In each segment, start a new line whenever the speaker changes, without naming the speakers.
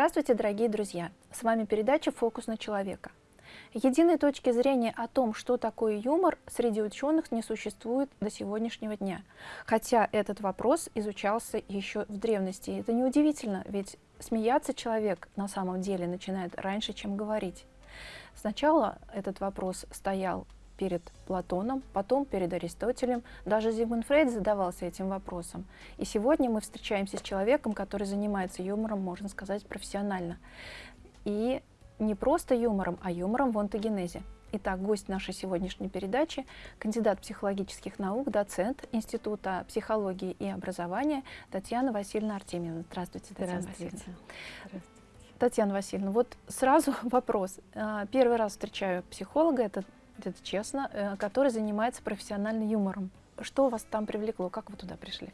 Здравствуйте, дорогие друзья! С вами передача «Фокус на человека». Единой точки зрения о том, что такое юмор, среди ученых не существует до сегодняшнего дня. Хотя этот вопрос изучался еще в древности. Это неудивительно, ведь смеяться человек на самом деле начинает раньше, чем говорить. Сначала этот вопрос стоял перед Платоном, потом перед Аристотелем. Даже Зигмунд Фрейд задавался этим вопросом. И сегодня мы встречаемся с человеком, который занимается юмором, можно сказать, профессионально. И не просто юмором, а юмором в онтогенезе. Итак, гость нашей сегодняшней передачи – кандидат психологических наук, доцент Института психологии и образования Татьяна Васильевна Артемьевна. Здравствуйте, Татьяна
Здравствуйте.
Васильевна. Здравствуйте. Татьяна Васильевна, вот сразу вопрос. А, первый раз встречаю психолога, это это честно, э, который занимается профессиональным юмором. Что вас там привлекло? Как вы туда пришли?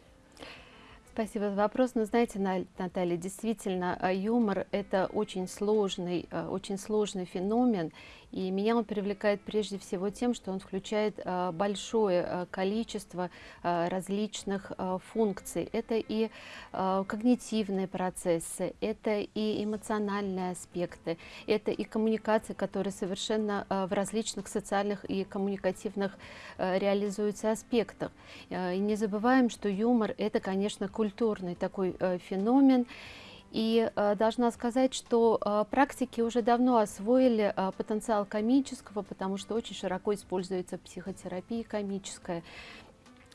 Спасибо за вопрос. Но знаете, Наталья, действительно, э, юмор – это очень сложный, э, очень сложный феномен, и меня он привлекает прежде всего тем, что он включает э, большое э, количество э, различных функций. Это и когнитивные процессы, это и эмоциональные аспекты, это и коммуникации, которые совершенно в различных социальных и коммуникативных реализуются аспектах. И не забываем, что юмор – это, конечно, культурный такой феномен, и э, должна сказать, что э, практики уже давно освоили э, потенциал комического, потому что очень широко используется психотерапия комическая.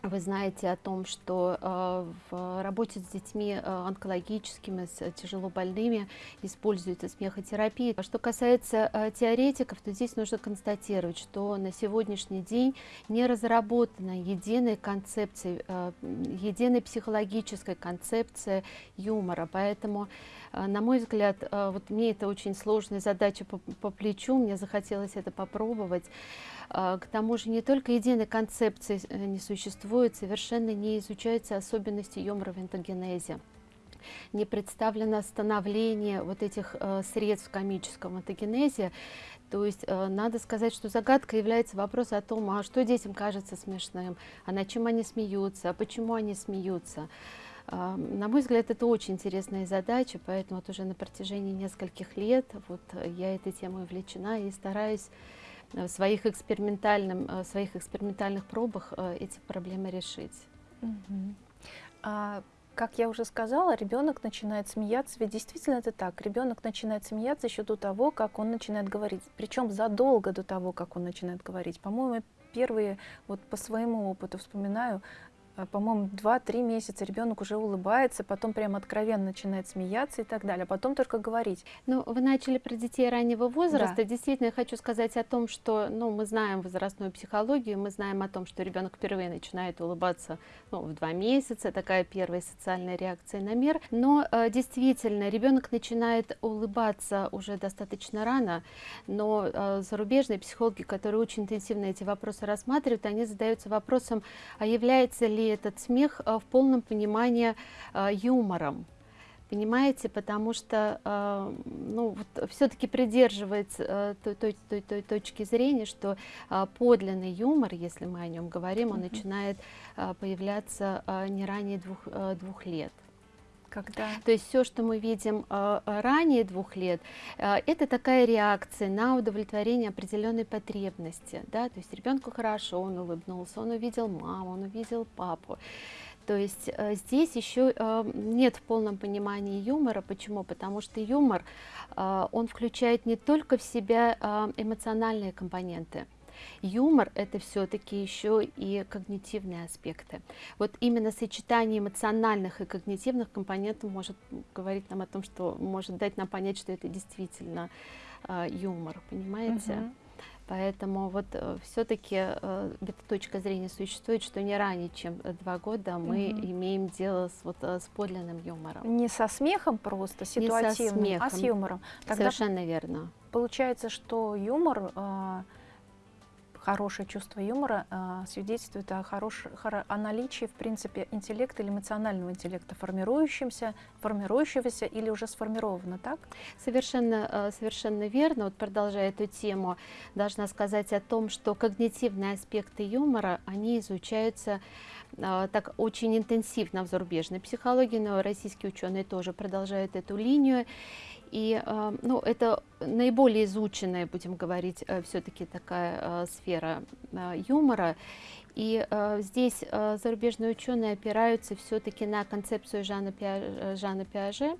Вы знаете о том, что э, в работе с детьми э, онкологическими, с тяжело больными используется смехотерапия. Что касается э, теоретиков, то здесь нужно констатировать, что на сегодняшний день не разработана единая концепция, единая психологическая концепция юмора. Поэтому, на мой взгляд, вот мне это очень сложная задача по, по плечу, мне захотелось это попробовать. А, к тому же не только единой концепции э, не существует, совершенно не изучаются особенности энтогенезе не представлено становление вот этих э, средств в комическом энтогенезе. То есть э, надо сказать, что загадка является вопрос о том, а что детям кажется смешным, а над чем они смеются, а почему они смеются. Э, на мой взгляд, это очень интересная задача, поэтому вот уже на протяжении нескольких лет вот я этой темой увлечена и стараюсь в своих, экспериментальном, в своих экспериментальных пробах э, эти проблемы решить.
Угу. А, как я уже сказала, ребенок начинает смеяться, ведь действительно это так. Ребенок начинает смеяться еще до того, как он начинает говорить, причем задолго до того, как он начинает говорить. По-моему, первые, вот по своему опыту вспоминаю, Э, по-моему, 2-3 месяца ребенок уже улыбается, потом прям откровенно начинает смеяться и так далее, а потом только говорить.
Ну, вы начали про детей раннего возраста. Да. Действительно, я хочу сказать о том, что ну, мы знаем возрастную психологию, мы знаем о том, что ребенок впервые начинает улыбаться ну, в 2 месяца, такая первая социальная реакция на мир. Но э, действительно, ребенок начинает улыбаться уже достаточно рано, но э, зарубежные психологи, которые очень интенсивно эти вопросы рассматривают, они задаются вопросом, а является ли этот смех э, в полном понимании э, юмором понимаете, потому что э, ну, вот, все-таки придерживается той, той, той, той точки зрения, что подлинный юмор, если мы о нем говорим, он mm -hmm. начинает появляться не ранее двух, двух лет. Когда? То есть все, что мы видим э, ранее двух лет, э, это такая реакция на удовлетворение определенной потребности. Да? То есть ребенку хорошо, он улыбнулся, он увидел маму, он увидел папу. То есть э, здесь еще э, нет в полном понимании юмора. Почему? Потому что юмор, э, он включает не только в себя э, эмоциональные компоненты, Юмор – это все-таки еще и когнитивные аспекты. Вот именно сочетание эмоциональных и когнитивных компонентов может говорить нам о том, что может дать нам понять, что это действительно э, юмор, понимаете? Угу. Поэтому вот э, все-таки э, эта точка зрения существует, что не ранее, чем два года мы угу. имеем дело с, вот, э, с подлинным юмором.
Не со смехом просто, ситуативным,
не со смехом.
а с юмором.
Тогда Совершенно верно.
Получается, что юмор... Э, хорошее чувство юмора э, свидетельствует о, хорош, о наличии, в принципе, интеллекта или эмоционального интеллекта, формирующимся, формирующегося или уже сформировано, так?
Совершенно, э, совершенно верно. Вот продолжая эту тему, должна сказать о том, что когнитивные аспекты юмора, они изучаются э, так очень интенсивно в зарубежной психологии, но российские ученые тоже продолжают эту линию. И э, ну, это наиболее изученная, будем говорить, э, все-таки такая э, сфера юмора. И здесь зарубежные ученые опираются все-таки на концепцию Жана, Пиа, Жана Пиаже.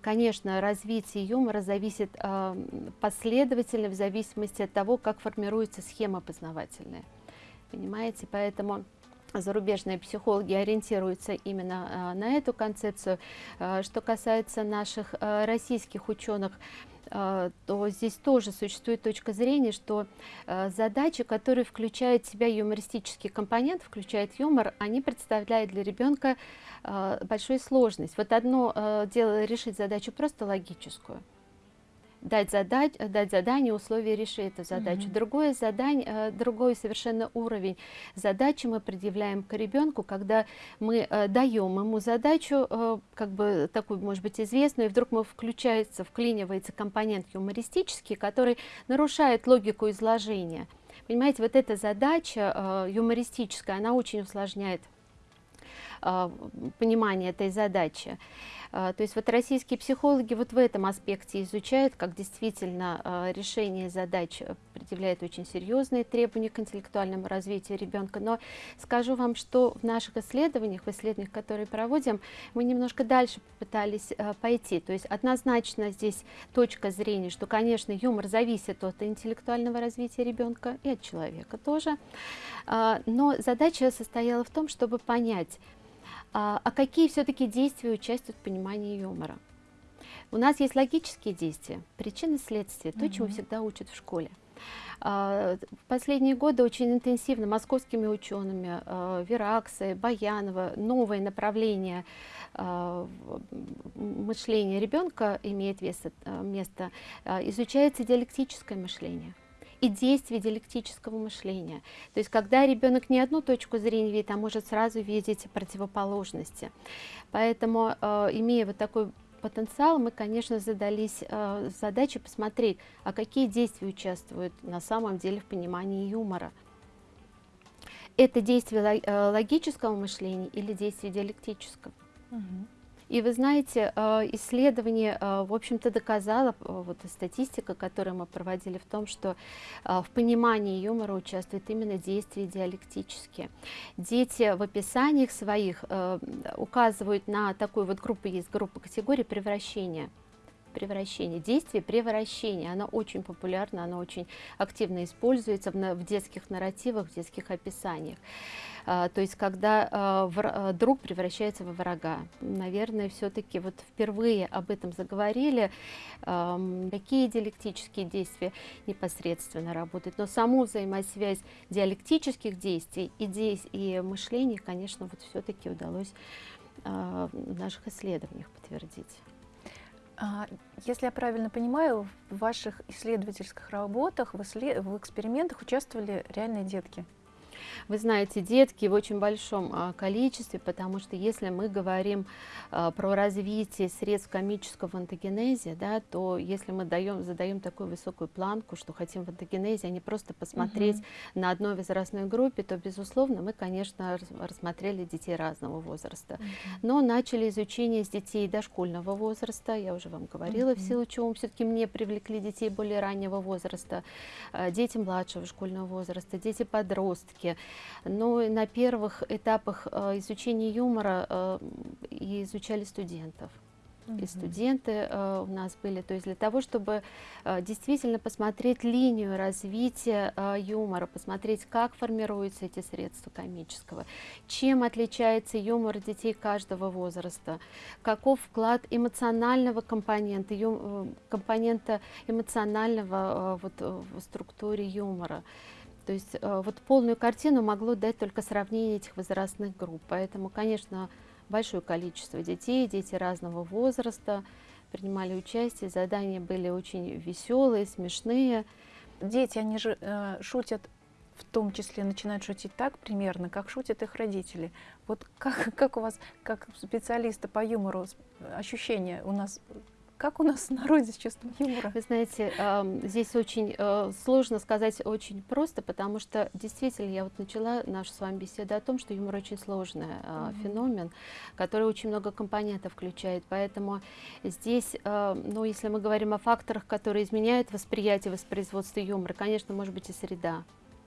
Конечно, развитие юмора зависит последовательно в зависимости от того, как формируется схема познавательная. Понимаете? Поэтому зарубежные психологи ориентируются именно э, на эту концепцию. Э, что касается наших э, российских ученых, то здесь тоже существует точка зрения, что задачи, которые включают в себя юмористический компонент, включают юмор, они представляют для ребенка большую сложность. Вот одно дело решить задачу просто логическую, дать, задать, дать задание, условия решить эту задачу. Mm Другое задание, э, другой совершенно уровень задачи мы предъявляем к ребенку, когда мы э, даем ему задачу, э, как бы такую, может быть, известную, и вдруг мы включается, вклинивается компонент юмористический, который нарушает логику изложения. Понимаете, вот эта задача юмористическая, она очень усложняет понимание этой задачи. А, то есть вот российские психологи вот в этом аспекте изучают, как действительно а, решение задач предъявляет очень серьезные требования к интеллектуальному развитию ребенка. Но скажу вам, что в наших исследованиях, в исследованиях, которые проводим, мы немножко дальше попытались а, пойти. То есть однозначно здесь точка зрения, что, конечно, юмор зависит от интеллектуального развития ребенка и от человека тоже. Но задача состояла в том, чтобы понять, а, а какие все-таки действия участвуют в понимании юмора? У нас есть логические действия, причины следствия, то, чему всегда учат в школе. А, в последние годы очень интенсивно московскими учеными, а, Вераксы, Баянова, новое направление мышления ребенка имеет место, изучается диалектическое мышление и действие диалектического мышления. То есть когда ребенок не одну точку зрения видит, а может сразу видеть противоположности. Поэтому, э, имея вот такой потенциал, мы, конечно, задались э, задачей посмотреть, а какие действия участвуют на самом деле в понимании юмора. Это действие э, логического мышления или действие диалектического? Угу. И вы знаете, э, исследование, э, в общем-то, доказало, э, вот статистика, которую мы проводили, в том, что в понимании юмора участвуют именно действия диалектические. Дети в описаниях своих указывают на такую вот группу, есть группа категорий превращения превращение, действие превращения. Оно очень популярно, оно очень активно используется в, в детских нарративах, в детских описаниях. А, то есть, когда а, в, а, друг превращается во врага. Наверное, все-таки вот впервые об этом заговорили, какие диалектические действия непосредственно работают. Но саму взаимосвязь диалектических действий и, и мышления, конечно, вот все-таки удалось а, в наших исследованиях подтвердить.
А, если я правильно понимаю, в ваших исследовательских работах, в, исслед... в экспериментах участвовали реальные детки?
Вы знаете, детки в очень большом а, количестве, потому что если мы говорим а, про развитие средств комического антогенезе, да, то если мы даем, задаем такую высокую планку, что хотим в антогенезе, а не просто посмотреть угу. на одной возрастной группе, то, безусловно, мы, конечно, рассмотрели детей разного возраста. Угу. Но начали изучение с детей дошкольного возраста, я уже вам говорила, угу. в силу чего все-таки мне привлекли детей более раннего возраста, а, дети младшего школьного возраста, дети-подростки, но на первых этапах э, изучения юмора э, изучали студентов. И студенты э, у нас были, то есть для того, чтобы э, действительно посмотреть линию развития э, юмора, посмотреть, как формируются эти средства комического, чем отличается юмор детей каждого возраста, каков вклад эмоционального компонента, ю, э, компонента эмоционального э, вот, в структуре юмора. То есть э, вот полную картину могло дать только сравнение этих возрастных групп. Поэтому, конечно, большое количество детей, дети разного возраста принимали участие. Задания были очень веселые, смешные.
Дети, они же э, шутят в том числе начинают шутить так примерно, как шутят их родители. Вот как, как у вас, как специалиста по юмору, ощущения у нас Как у нас в народе с чувством юмора?
Вы знаете, здесь очень э, сложно сказать очень просто, потому что действительно я вот начала нашу с вами беседу о том, что юмор очень сложный mm -hmm. феномен, который очень много компонентов включает. Поэтому здесь, э, ну, если мы говорим о факторах, которые изменяют восприятие, воспроизводство юмора, конечно, может быть и среда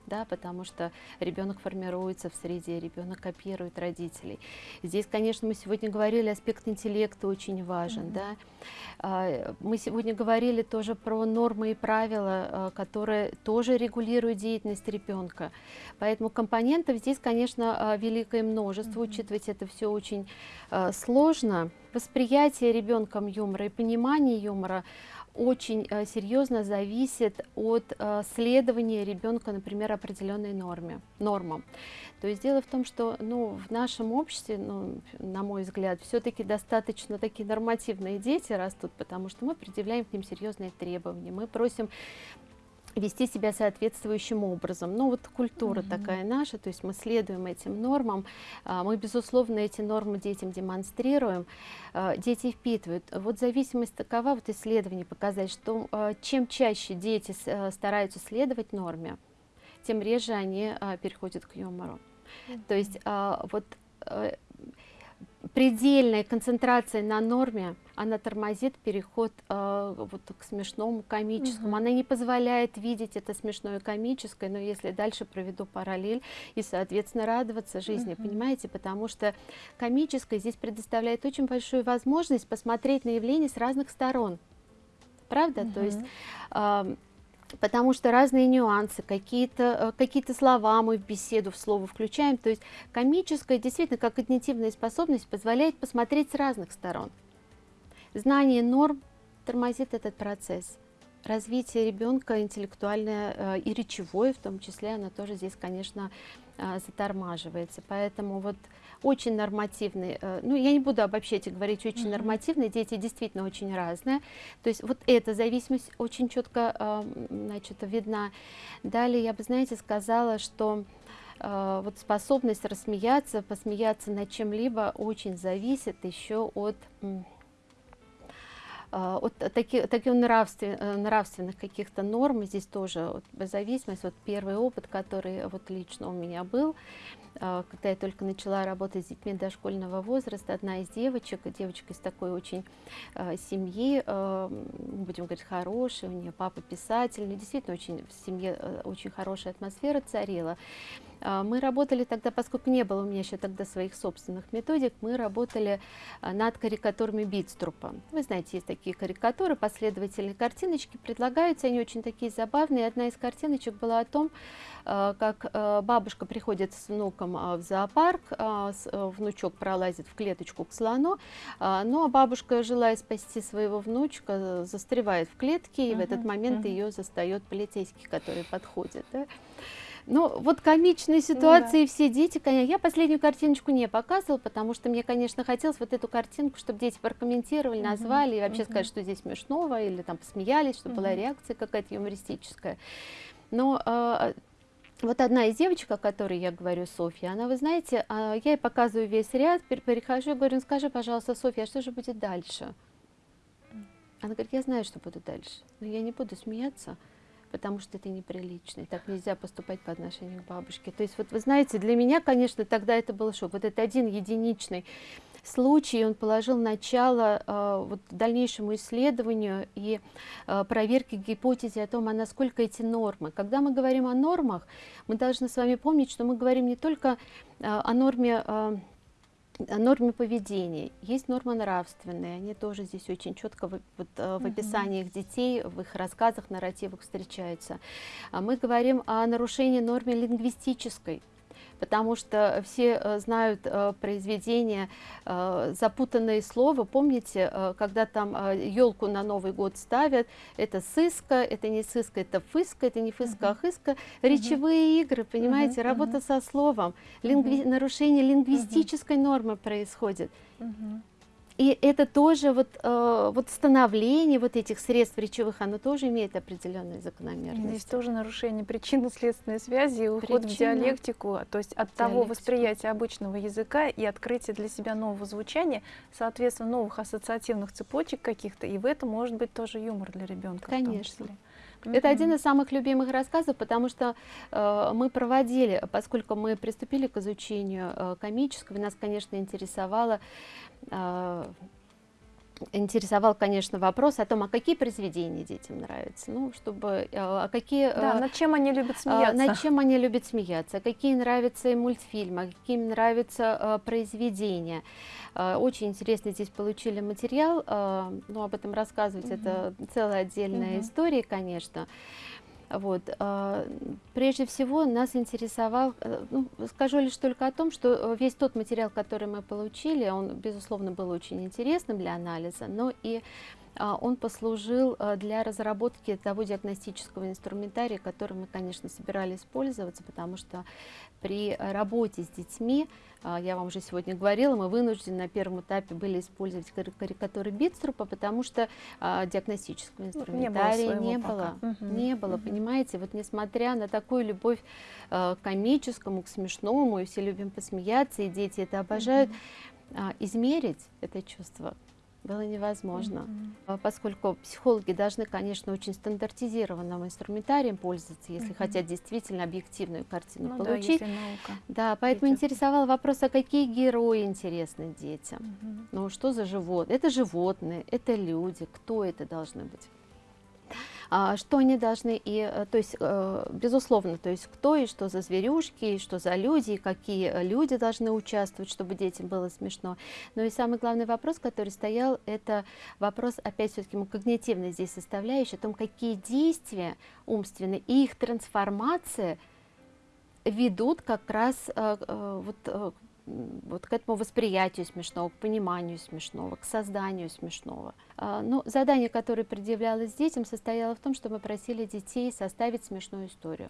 да, потому что ребенок формируется в среде, ребенок копирует родителей. Здесь, конечно, мы сегодня говорили, аспект интеллекта очень важен, mm -hmm. да. А, мы сегодня говорили тоже про нормы и правила, а, которые тоже регулируют деятельность ребенка. Поэтому компонентов здесь, конечно, а, великое множество, mm -hmm. учитывать это все очень сложно. Восприятие ребенком юмора и понимание юмора очень э, серьезно зависит от э, следования ребенка, например, определенной норме, нормам. То есть дело в том, что ну, в нашем обществе, ну, на мой взгляд, все-таки достаточно такие нормативные дети растут, потому что мы предъявляем к ним серьезные требования, мы просим вести себя соответствующим образом. Ну вот культура mm -hmm. такая наша, то есть мы следуем этим нормам, а, мы безусловно эти нормы детям демонстрируем, а, дети впитывают. Вот зависимость такова, вот исследования показать, что а, чем чаще дети стараются следовать норме, тем реже они переходят к юмору. Mm -hmm. То есть вот предельная концентрация на норме, она тормозит переход э, вот к смешному, комическому. Угу. Она не позволяет видеть это смешное комическое, но если дальше проведу параллель и, соответственно, радоваться жизни, угу. понимаете? Потому что комическое здесь предоставляет очень большую возможность посмотреть на явление с разных сторон. Правда? Угу. То есть... Э, потому что разные нюансы, какие-то э, какие, -то, слова мы в беседу, в слово включаем. То есть комическая действительно, как когнитивная способность, позволяет посмотреть с разных сторон. Знание норм тормозит этот процесс. Развитие ребенка интеллектуальное э, и речевое, в том числе, оно тоже здесь, конечно, э, затормаживается. Поэтому вот очень нормативные, э, ну я не буду обобщать и говорить очень mm -hmm. нормативные, дети действительно очень разные, то есть вот эта зависимость очень четко значит, видна. Далее я бы, знаете, сказала, что вот способность рассмеяться, посмеяться над чем-либо очень зависит еще от от таких, таких нравствен, нравственных каких-то норм, здесь тоже вот, зависимость, вот первый опыт, который вот лично у меня был, а, когда я только начала работать с детьми дошкольного возраста, одна из девочек, девочка из такой очень э, семьи, э, будем говорить, хорошей, у нее папа писатель, ну, действительно очень в семье э, очень хорошая атмосфера царила. А, мы работали тогда, поскольку не было у меня еще тогда своих собственных методик, мы работали а, над карикатурами Битструпа. Вы знаете, есть такие карикатуры, последовательные картиночки, предлагаются, они очень такие забавные. Одна из картиночек была о том, а, как бабушка приходит с внуком в зоопарк, внучок пролазит в клеточку к слону, но бабушка, желая спасти своего внучка, застревает в клетке, и uh -huh, в этот момент uh -huh. ее застает полицейский, который подходит. Да? Ну, вот комичные ситуации, ну, да. все дети, конечно. Я последнюю картиночку не показывала, потому что мне, конечно, хотелось вот эту картинку, чтобы дети прокомментировали, угу, назвали, и вообще угу. сказать, что здесь смешного, или там посмеялись, чтобы угу. была реакция какая-то юмористическая. Но э, вот одна из девочек, о которой я говорю, Софья, она, вы знаете, э, я ей показываю весь ряд, перехожу и говорю, ну скажи, пожалуйста, Софья, а что же будет дальше? Она говорит, я знаю, что буду дальше, но я не буду смеяться, потому что это неприлично, так нельзя поступать по отношению к бабушке. То есть вот вы знаете, для меня, конечно, тогда это был шок. Вот это один единичный случай, он положил начало э, вот, дальнейшему исследованию и э, проверке гипотезы о том, а насколько эти нормы. Когда мы говорим о нормах, мы должны с вами помнить, что мы говорим не только э, о норме э, норме поведения. Есть нормы нравственные, они тоже здесь очень четко в, вот, э, в описании их детей, в их рассказах, нарративах встречаются. А мы говорим о нарушении нормы лингвистической потому что все э, знают э, произведение э, «Запутанное слово». Помните, когда там елку на Новый год ставят, это сыска, это не сыска, это фыска, это не фыска, а хыска. Речевые игры, понимаете, работа со словом, лингви... нарушение лингвистической нормы происходит. И это тоже вот, э, вот становление вот этих средств речевых, оно тоже имеет определенные закономерности.
Здесь тоже нарушение причинно-следственной связи и уход Причина... в диалектику, то есть от диалектику. того восприятия обычного языка и открытия для себя нового звучания, соответственно, новых ассоциативных цепочек каких-то, и в этом может быть тоже юмор для ребенка.
Конечно. Это один из самых любимых рассказов, потому что э, мы проводили, поскольку мы приступили к изучению э, комического, нас, конечно, интересовало э, интересовал, конечно, вопрос о том, а какие произведения детям нравятся, ну, чтобы, э, а какие...
Да, над чем они любят смеяться.
Над чем они любят смеяться, какие нравятся и мультфильмы, какие им нравятся произведения. Очень интересно здесь получили материал, ну, об этом рассказывать, угу. это целая отдельная угу. история, конечно. Вот. А, прежде всего нас интересовал, э, ну, скажу лишь только о том, что э, весь тот материал, который мы получили, он, безусловно, был очень интересным для анализа, но и он послужил э, для разработки того диагностического инструментария, который мы, конечно, собирались пользоваться, потому что при работе с детьми, а, я вам уже сегодня говорила, мы вынуждены на первом этапе были использовать карикатуры Битструпа, потому что а, диагностического инструментария не было. Не было, угу, не было угу. понимаете? Вот несмотря на такую любовь к комическому, к смешному, и все любим посмеяться, и дети это обожают, угу. измерить это чувство было невозможно, mm -hmm. поскольку психологи должны, конечно, очень стандартизированным инструментарием пользоваться, если mm -hmm. хотят действительно объективную картину ну, получить. Да, наука. да поэтому Идет. интересовал вопрос, а какие герои интересны детям? Mm -hmm. Ну, что за животные? Это животные, это люди, кто это должны быть? А, что они должны, и, э, то есть, э, безусловно, то есть кто и что за зверюшки, и что за люди, и какие люди должны участвовать, чтобы детям было смешно. Но и самый главный вопрос, который стоял, это вопрос, опять все-таки, когнитивной здесь составляющей, о том, какие действия умственные и их трансформация ведут как раз э, вот вот к этому восприятию смешного, к пониманию смешного, к созданию смешного. А, Но ну, задание, которое предъявлялось детям, состояло в том, что мы просили детей составить смешную историю.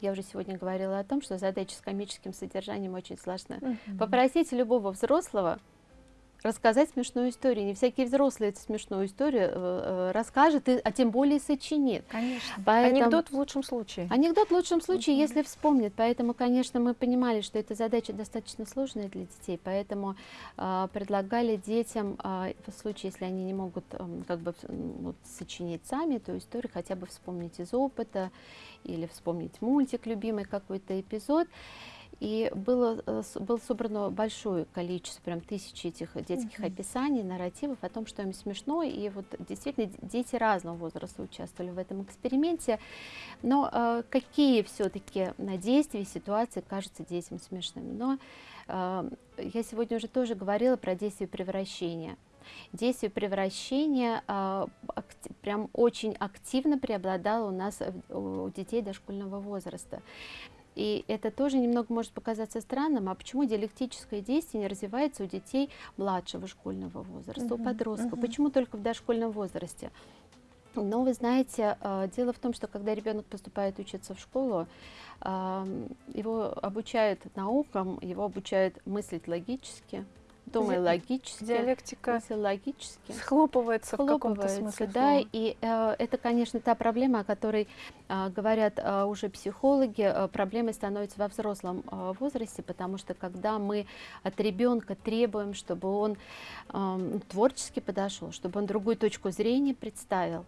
Я уже сегодня говорила о том, что задача с комическим содержанием очень сложна. -huh. Попросите любого взрослого рассказать смешную историю. Не всякий взрослый эту смешную историю э, э расскажет, а тем более сочинит.
Конечно. Поэтому... Анекдот в лучшем случае.
Анекдот в лучшем случае, если вспомнит. Поэтому, конечно, мы понимали, что эта задача достаточно сложная для детей, поэтому э, предлагали детям, э, в случае, если они не могут э, как бы вот, сочинить сами эту историю, хотя бы вспомнить из опыта или вспомнить мультик любимый какой-то эпизод. И было, э, было собрано большое количество, прям тысячи этих детских -hmm. описаний, нарративов о том, что им смешно. И вот действительно дети разного возраста участвовали в этом эксперименте. Но э, какие все-таки действия, ситуации кажутся детям смешными? Но э, я сегодня уже тоже говорила про действие превращения. Действие превращения э, прям очень активно преобладало у нас у детей дошкольного возраста. И это тоже немного может показаться странным, а почему диалектическое действие не развивается у детей младшего школьного возраста, -huh, у подростков, uh -huh. почему только в дошкольном возрасте? Но вы знаете, э, дело в том, что когда ребенок поступает учиться в школу, его обучают наукам, его обучают мыслить логически, думай логически,
диалектика
логически,
схлопывается, в каком-то смысле.
Да, и э, это, конечно, та проблема, о которой э, говорят э, уже психологи, э, проблемой становится во взрослом э, возрасте, потому что когда мы от ребенка требуем, чтобы он э, творчески подошел, чтобы он другую точку зрения представил,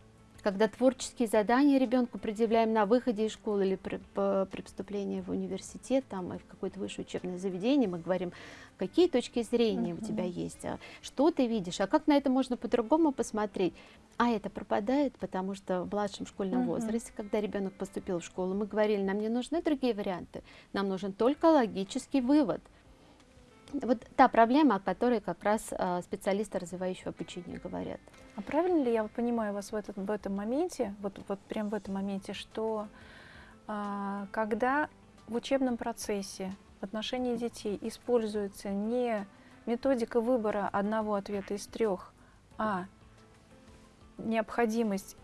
когда творческие задания ребенку предъявляем на выходе из школы или при, при поступлении в университет там, и в какое-то высшее учебное заведение, мы говорим, какие точки зрения uh -huh. у тебя есть, а что ты видишь, а как на это можно по-другому посмотреть. А это пропадает, потому что в младшем школьном uh -huh. возрасте, когда ребенок поступил в школу, мы говорили, нам не нужны другие варианты, нам нужен только логический вывод. Вот та проблема, о которой как раз э, специалисты развивающего обучения говорят.
А правильно ли я понимаю вас в, этот, в этом моменте, вот, вот прям в этом моменте, что э, когда в учебном процессе в отношении детей используется не методика выбора одного ответа из трех, а необходимость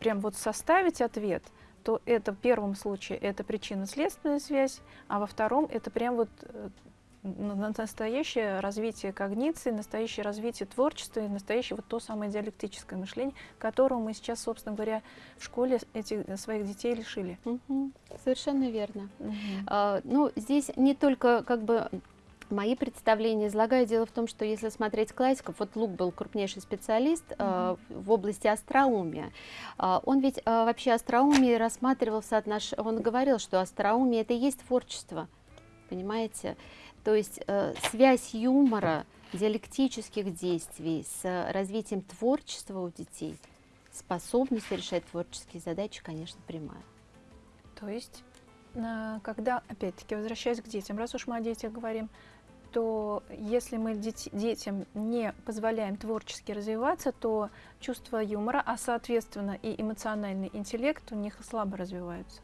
прям вот составить ответ, то это в первом случае это причинно-следственная связь, а во втором это прям вот э, настоящее развитие когниции, настоящее развитие творчества и настоящее вот то самое диалектическое мышление, которого мы сейчас, собственно говоря, в школе этих своих детей лишили.
Угу. Совершенно верно. Угу. А, ну, здесь не только как бы Мои представления излагаю. Дело в том, что если смотреть классиков, вот Лук был крупнейший специалист mm -hmm. э, в области остроумия. Э, он ведь э, вообще остроумие рассматривал в соотнош... Он говорил, что остроумие это и есть творчество, понимаете? То есть э, связь юмора, диалектических действий с развитием творчества у детей, способность решать творческие задачи, конечно, прямая.
То есть, когда, опять-таки, возвращаясь к детям, раз уж мы о детях говорим, то если мы детям не позволяем творчески развиваться, то чувство юмора, а соответственно и эмоциональный интеллект у них слабо развиваются.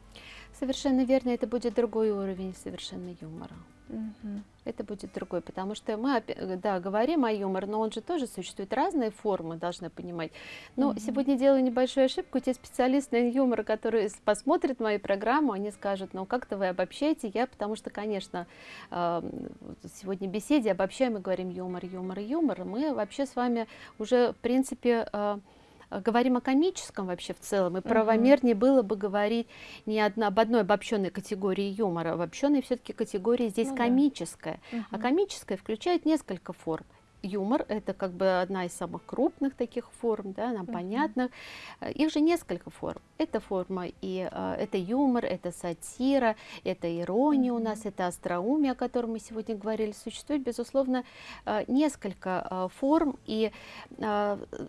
Совершенно верно, это будет другой уровень совершенно юмора. Угу. Это будет другой, потому что мы, да, говорим о юморе, но он же тоже существует разные формы, должны понимать. Но угу. сегодня делаю небольшую ошибку, те специалисты на юмор, которые посмотрят мою программу, они скажут, ну как-то вы обобщаете, я, потому что, конечно, сегодня в беседе обобщаем и говорим юмор, юмор, юмор, мы вообще с вами уже, в принципе, Э, говорим о комическом вообще в целом, и правомернее угу. было бы говорить не одна, об одной обобщенной категории юмора, обобщенной все-таки категории здесь ну, комическая. Да. Угу. А комическая включает несколько форм юмор это как бы одна из самых крупных таких форм, да, нам mm -hmm. понятно. Их же несколько форм. Это форма и э, это юмор, это сатира, это ирония mm -hmm. у нас, это остроумие, о котором мы сегодня говорили. Существует, безусловно, э, несколько э, форм и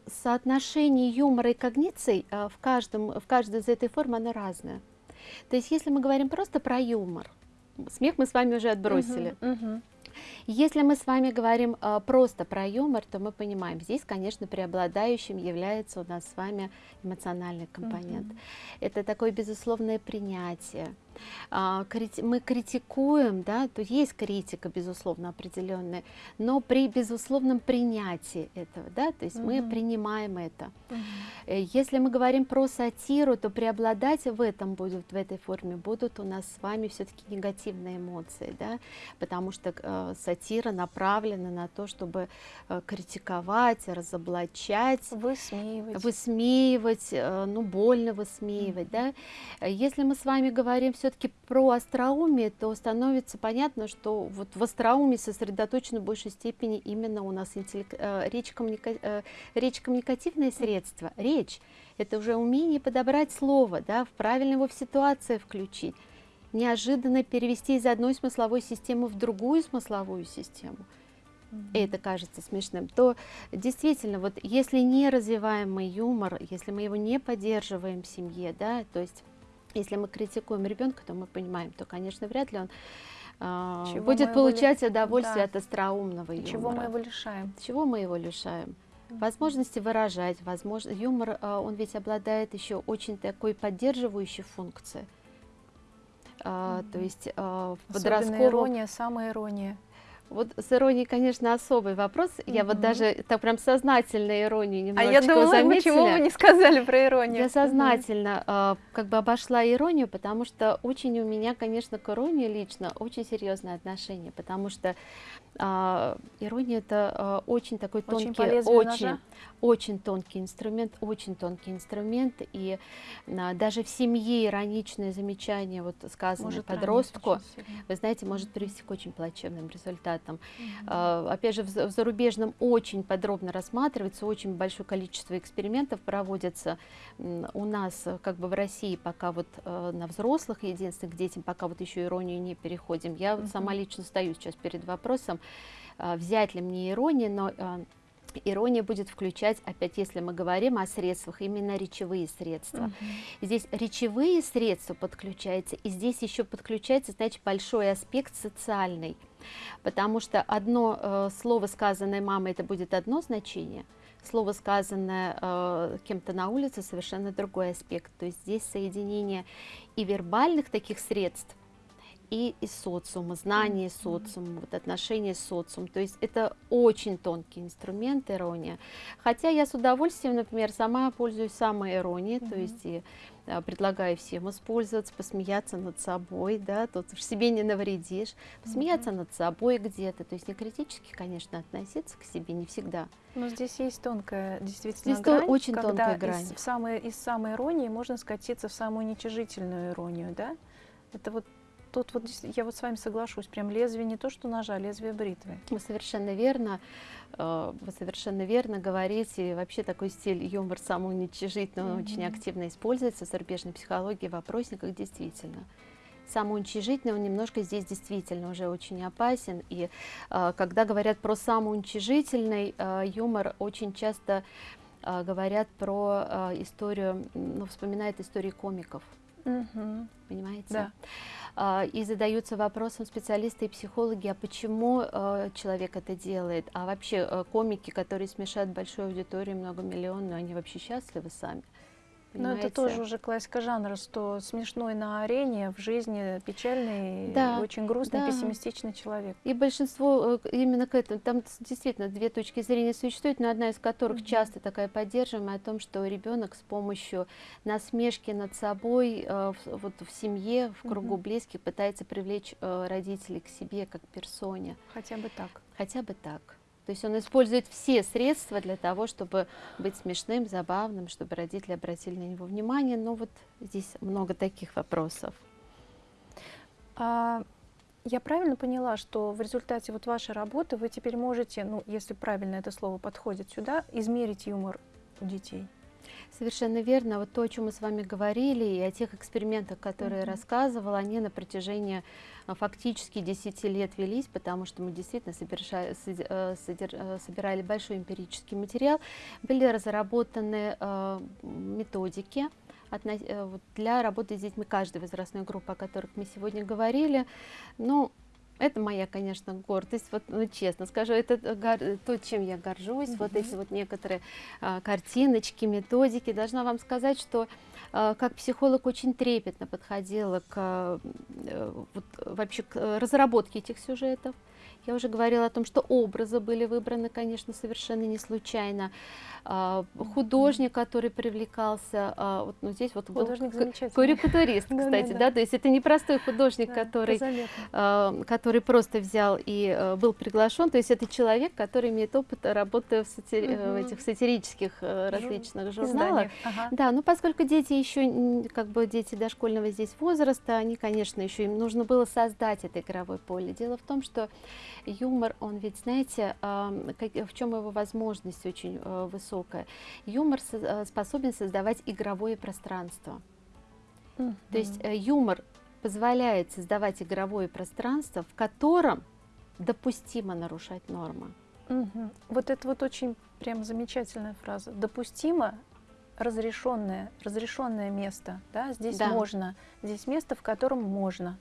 соотношение юмора и когниций в, каждом, в каждой из этой форм оно разное. То есть если мы говорим просто про юмор, смех мы с вами уже отбросили. -huh. Если мы с вами говорим э, просто про юмор, то мы понимаем, здесь, конечно, преобладающим является у нас с вами эмоциональный компонент. Угу. Это такое безусловное принятие мы критикуем, да, то есть критика, безусловно, определенная, но при безусловном принятии этого, да, то есть угу. мы принимаем это. Угу. Если мы говорим про сатиру, то преобладать в этом будут, в этой форме будут у нас с вами все-таки негативные эмоции, да, потому что э, сатира направлена на то, чтобы э, критиковать, разоблачать,
высмеивать,
высмеивать э, ну, больно высмеивать, угу. да. Если мы с вами говорим все все-таки про остроумие, то становится понятно, что вот в остроумии сосредоточено в большей степени именно у нас интеллект, э, речь, коммуника, э, речь коммуникативное средство. Речь – это уже умение подобрать слово, да, в правильно его в ситуации включить, неожиданно перевести из одной смысловой системы в другую смысловую систему. И это кажется смешным, то действительно, вот если не развиваем мы юмор, если мы его не поддерживаем в семье, да, то есть если мы критикуем ребенка, то мы понимаем, то, конечно, вряд ли он э, будет получать его... удовольствие да. от остроумного юмора.
Чего мы его лишаем?
Чего мы его лишаем? Возможности выражать, возможно, юмор, э, он ведь обладает еще очень такой поддерживающей функцией.
Mm То есть в подростковом... ирония, самая ирония.
Вот с иронией, конечно, особый вопрос. -hmm. Я вот даже так прям сознательно иронию немножечко
А я думала, заметила. почему вы не сказали про иронию?
Я сознательно -hmm. э, как бы обошла иронию, потому что очень у меня, конечно, к иронии лично очень серьезное отношение, потому что э, ирония это э, очень такой очень тонкий, очень, очень тонкий инструмент, очень тонкий инструмент, и э, даже в семье ироничное замечание, вот сказанное может подростку, вы знаете, может привести к очень плачевным результатам там. Mm -hmm. Опять же, в зарубежном очень подробно рассматривается, очень большое количество экспериментов проводятся у нас, как бы в России, пока вот э, на взрослых, единственных детям, пока вот еще иронию не переходим. Я mm -hmm. сама лично стою сейчас перед вопросом, а, взять ли мне иронию, но а, Ирония будет включать, опять если мы говорим о средствах, именно речевые средства. Uh -huh. Здесь речевые средства подключаются, и здесь еще подключается, значит, большой аспект социальный. Потому что одно э, слово, сказанное мамой, это будет одно значение, слово, сказанное э, кем-то на улице, совершенно другой аспект. То есть здесь соединение и вербальных таких средств, и из социума, знание -hmm. социума, вот отношения с социумом. То есть это очень тонкий инструмент ирония. Хотя я с удовольствием, например, сама пользуюсь самой иронией, mm -hmm. то есть и а, предлагаю всем использовать, посмеяться над собой, да, тут в себе не навредишь, посмеяться mm -hmm. над собой где-то, то есть не критически, конечно, относиться к себе не всегда.
Но здесь есть тонкая, действительно,
здесь
грань,
очень
когда
тонкая грань.
Из, самой, из самой иронии можно скатиться в самую уничижительную иронию, да? Это вот тут вот я вот с вами соглашусь, прям лезвие не то, что ножа, а лезвие бритвы.
Вы совершенно верно, э, вы совершенно верно говорите. Вообще такой стиль юмор самоуничижительный, он mm -hmm. очень активно используется в зарубежной психологии, в вопросниках, действительно. Самоуничижительный, он немножко здесь действительно уже очень опасен. И э, когда говорят про самоуничижительный э, юмор, очень часто говорят про историю, ну, вспоминают истории комиков. Угу. Понимаете?
Да.
А, и задаются вопросом специалисты и психологи, а почему э, человек это делает? А вообще э, комики, которые смешают большую аудиторию, многомиллионную, они вообще счастливы сами?
Но это тоже уже классика жанра, что смешной на арене, в жизни печальный,
да,
очень грустный,
да.
пессимистичный человек.
И большинство э, именно к этому, там действительно две точки зрения существуют, но одна из которых mm -hmm. часто такая поддерживаемая о том, что ребенок с помощью насмешки над собой э, вот в семье, в кругу mm -hmm. близких пытается привлечь э, родителей к себе как персоне.
Хотя бы так.
Хотя бы так. То есть он использует все средства для того, чтобы быть смешным, забавным, чтобы родители обратили на него внимание. Но вот здесь много таких вопросов.
А, я правильно поняла, что в результате вот вашей работы вы теперь можете, ну, если правильно это слово подходит сюда, измерить юмор у детей?
Совершенно верно. Вот то, о чем мы с вами говорили, и о тех экспериментах, которые mm -hmm. я рассказывала, они на протяжении а, фактически 10 лет велись, потому что мы действительно собирали, э, э, собирали большой эмпирический материал. Были разработаны э, методики, для работы с детьми каждой возрастной группы, о которых мы сегодня говорили. Ну, это моя, конечно, гордость, вот, ну, честно скажу, это то, чем я горжусь, mm -hmm. вот эти вот некоторые а, картиночки, методики. Должна вам сказать, что а, как психолог очень трепетно подходила к, а, вот, вообще к разработке этих сюжетов. Я уже говорила о том, что образы были выбраны, конечно, совершенно не случайно. А, художник, который привлекался, а, вот ну, здесь вот
художник
карикатурист, кстати, да, то есть это не простой художник, который, а, который просто взял и был приглашен, то есть это человек, который имеет опыт работы в, сатир... в этих сатирических э, различных журналах. Да, ну поскольку дети еще, как бы дети дошкольного здесь возраста, они, конечно, еще им нужно было создать это игровое поле. Дело в том, что юмор, он ведь, знаете, в чем его возможность очень э, высокая. Юмор э, способен создавать игровое пространство. -hmm. То есть э, юмор позволяет создавать игровое пространство, в котором допустимо нарушать нормы.
Угу. Вот это вот очень прям замечательная фраза. Допустимо разрешенное, разрешенное место. Да? Здесь да. можно. Здесь место, в котором можно.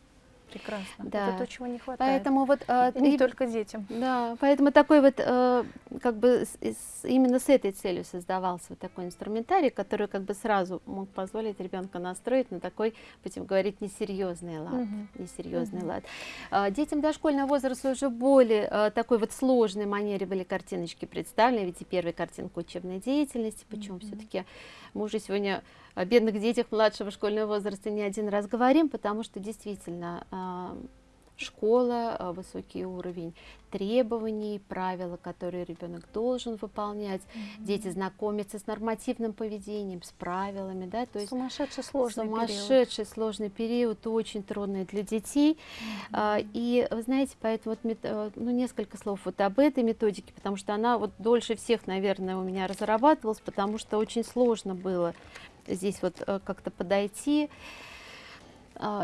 Прекрасно. Да. Это то, чего не хватает.
Поэтому вот
э, и не и, только детям.
Да, поэтому такой вот э, как бы с, с, именно с этой целью создавался вот такой инструментарий, который как бы сразу мог позволить ребенка настроить на такой, будем говорить, несерьезный лад, угу. несерьезный угу. лад. Э, детям дошкольного возраста уже более э, такой вот сложной манере были картиночки представлены, ведь и первая картинка учебной деятельности, почему угу. все-таки мы уже сегодня о бедных детях младшего школьного возраста не один раз говорим, потому что действительно а, школа, а, высокий уровень требований, правила, которые ребенок должен выполнять. Mm -hmm. Дети знакомятся с нормативным поведением, с правилами. Да,
то есть сумасшедший сложный
сумасшедший период. сложный период, очень трудный для детей. Mm -hmm. И вы знаете, поэтому вот, э, ну, несколько слов вот об этой методике, потому что она вот дольше всех, наверное, у меня разрабатывалась, потому что очень сложно было здесь вот как-то подойти а,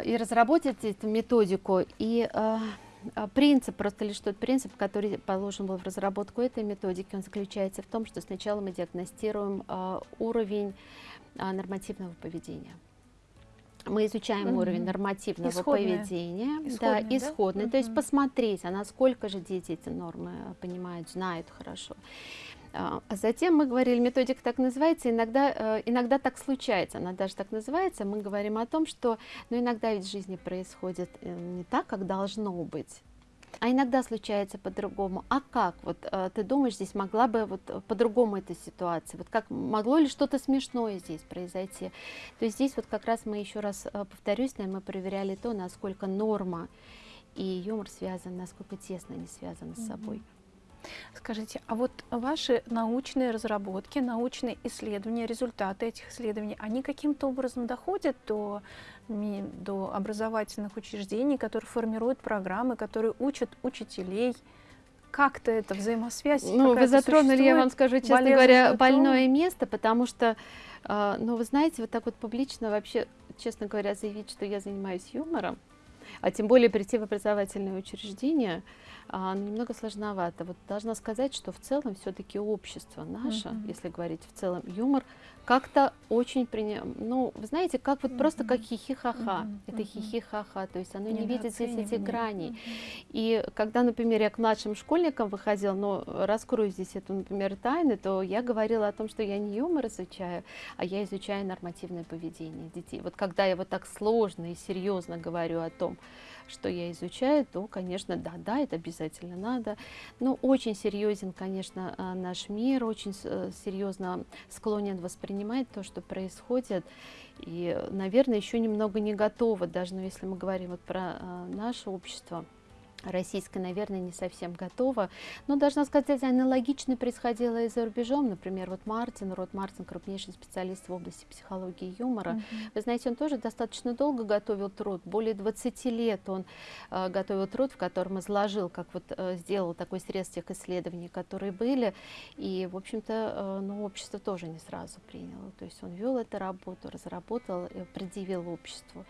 и разработать эту методику. И а, а, принцип, просто лишь тот принцип, который положен был в разработку этой методики, он заключается в том, что сначала мы диагностируем уровень нормативного поведения мы изучаем угу. уровень нормативного
исходное.
поведения,
исходное,
да, исходный,
да?
то есть посмотреть, а насколько же дети эти нормы понимают, знают хорошо. А затем мы говорили, методика так называется, иногда, э, иногда так случается, она даже так называется, мы говорим о том, что ну, иногда ведь в жизни происходит э, не так, как должно быть, а иногда случается по-другому. А как? Вот э, ты думаешь, здесь могла бы вот по-другому эта ситуация? Вот как могло ли что-то смешное здесь произойти? То есть здесь вот как раз мы еще раз повторюсь, мы проверяли то, насколько норма и юмор связан, насколько тесно они связаны с собой.
Скажите, а вот ваши научные разработки, научные исследования, результаты этих исследований, они каким-то образом доходят до, до образовательных учреждений, которые формируют программы, которые учат учителей? Как-то это взаимосвязь?
Ну, вы затронули, я вам скажу, честно говоря, больное место, потому что, э, ну, вы знаете, вот так вот публично вообще, честно говоря, заявить, что я занимаюсь юмором, а тем более прийти в образовательное учреждение, немного сложновато. Вот должна сказать, что в целом все-таки общество наше, -hmm. если говорить в целом, юмор как-то очень принято, ну, вы знаете, как вот -hmm. просто как хихихаха, это хихихаха, то есть оно не, не видит здесь этих граней. -hmm. И когда, например, я к младшим школьникам выходила, но раскрою здесь эту, например, тайны, то я говорила о том, что я не юмор изучаю, а я изучаю нормативное поведение детей. Вот когда я вот так сложно и серьезно говорю о том, что я изучаю, то, конечно, да, да, это обязательно надо. Но очень серьезен, конечно, а, наш мир, очень э, серьезно склонен воспринимать то, что происходит. И, наверное, еще немного не готово, даже ну, если мы говорим вот про а, наше общество российская, наверное, не совсем готова. Но, должна сказать, аналогично происходило и за рубежом. Например, вот Мартин, Рот Мартин, крупнейший специалист в области психологии и юмора. Mm -hmm. Вы знаете, он тоже достаточно долго готовил труд. Более 20 лет он э, готовил труд, в котором изложил, как вот э, сделал такой срез тех исследований, которые были. И, в общем-то, э, ну, общество тоже не сразу приняло. То есть он вел эту работу, разработал, и предъявил обществу.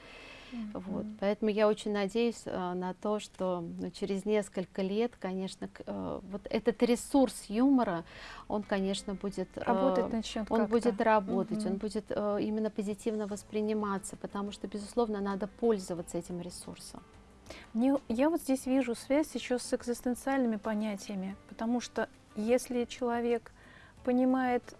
Вот. Поэтому я очень надеюсь а, на то, что ну, через несколько лет, конечно, а, вот этот ресурс юмора, он, конечно, будет
работать а, начнет
он будет работать, угу. он будет а, именно позитивно восприниматься, потому что, безусловно, надо пользоваться этим ресурсом.
Мне, я вот здесь вижу связь еще с экзистенциальными понятиями, потому что если человек понимает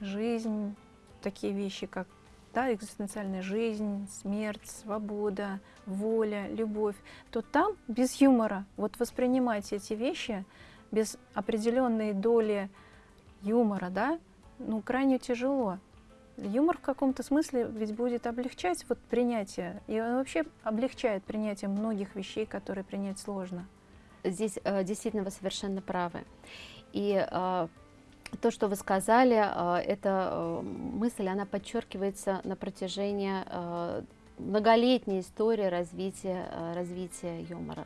жизнь, такие вещи, как да, экзистенциальная жизнь, смерть, свобода, воля, любовь, то там без юмора, вот воспринимать эти вещи без определенной доли юмора, да, ну, крайне тяжело. Юмор в каком-то смысле ведь будет облегчать вот принятие, и он вообще облегчает принятие многих вещей, которые принять сложно.
Здесь э, действительно вы совершенно правы. И э, то, что вы сказали, э, эта э, мысль, она подчеркивается на протяжении э, многолетней истории развития, развития юмора.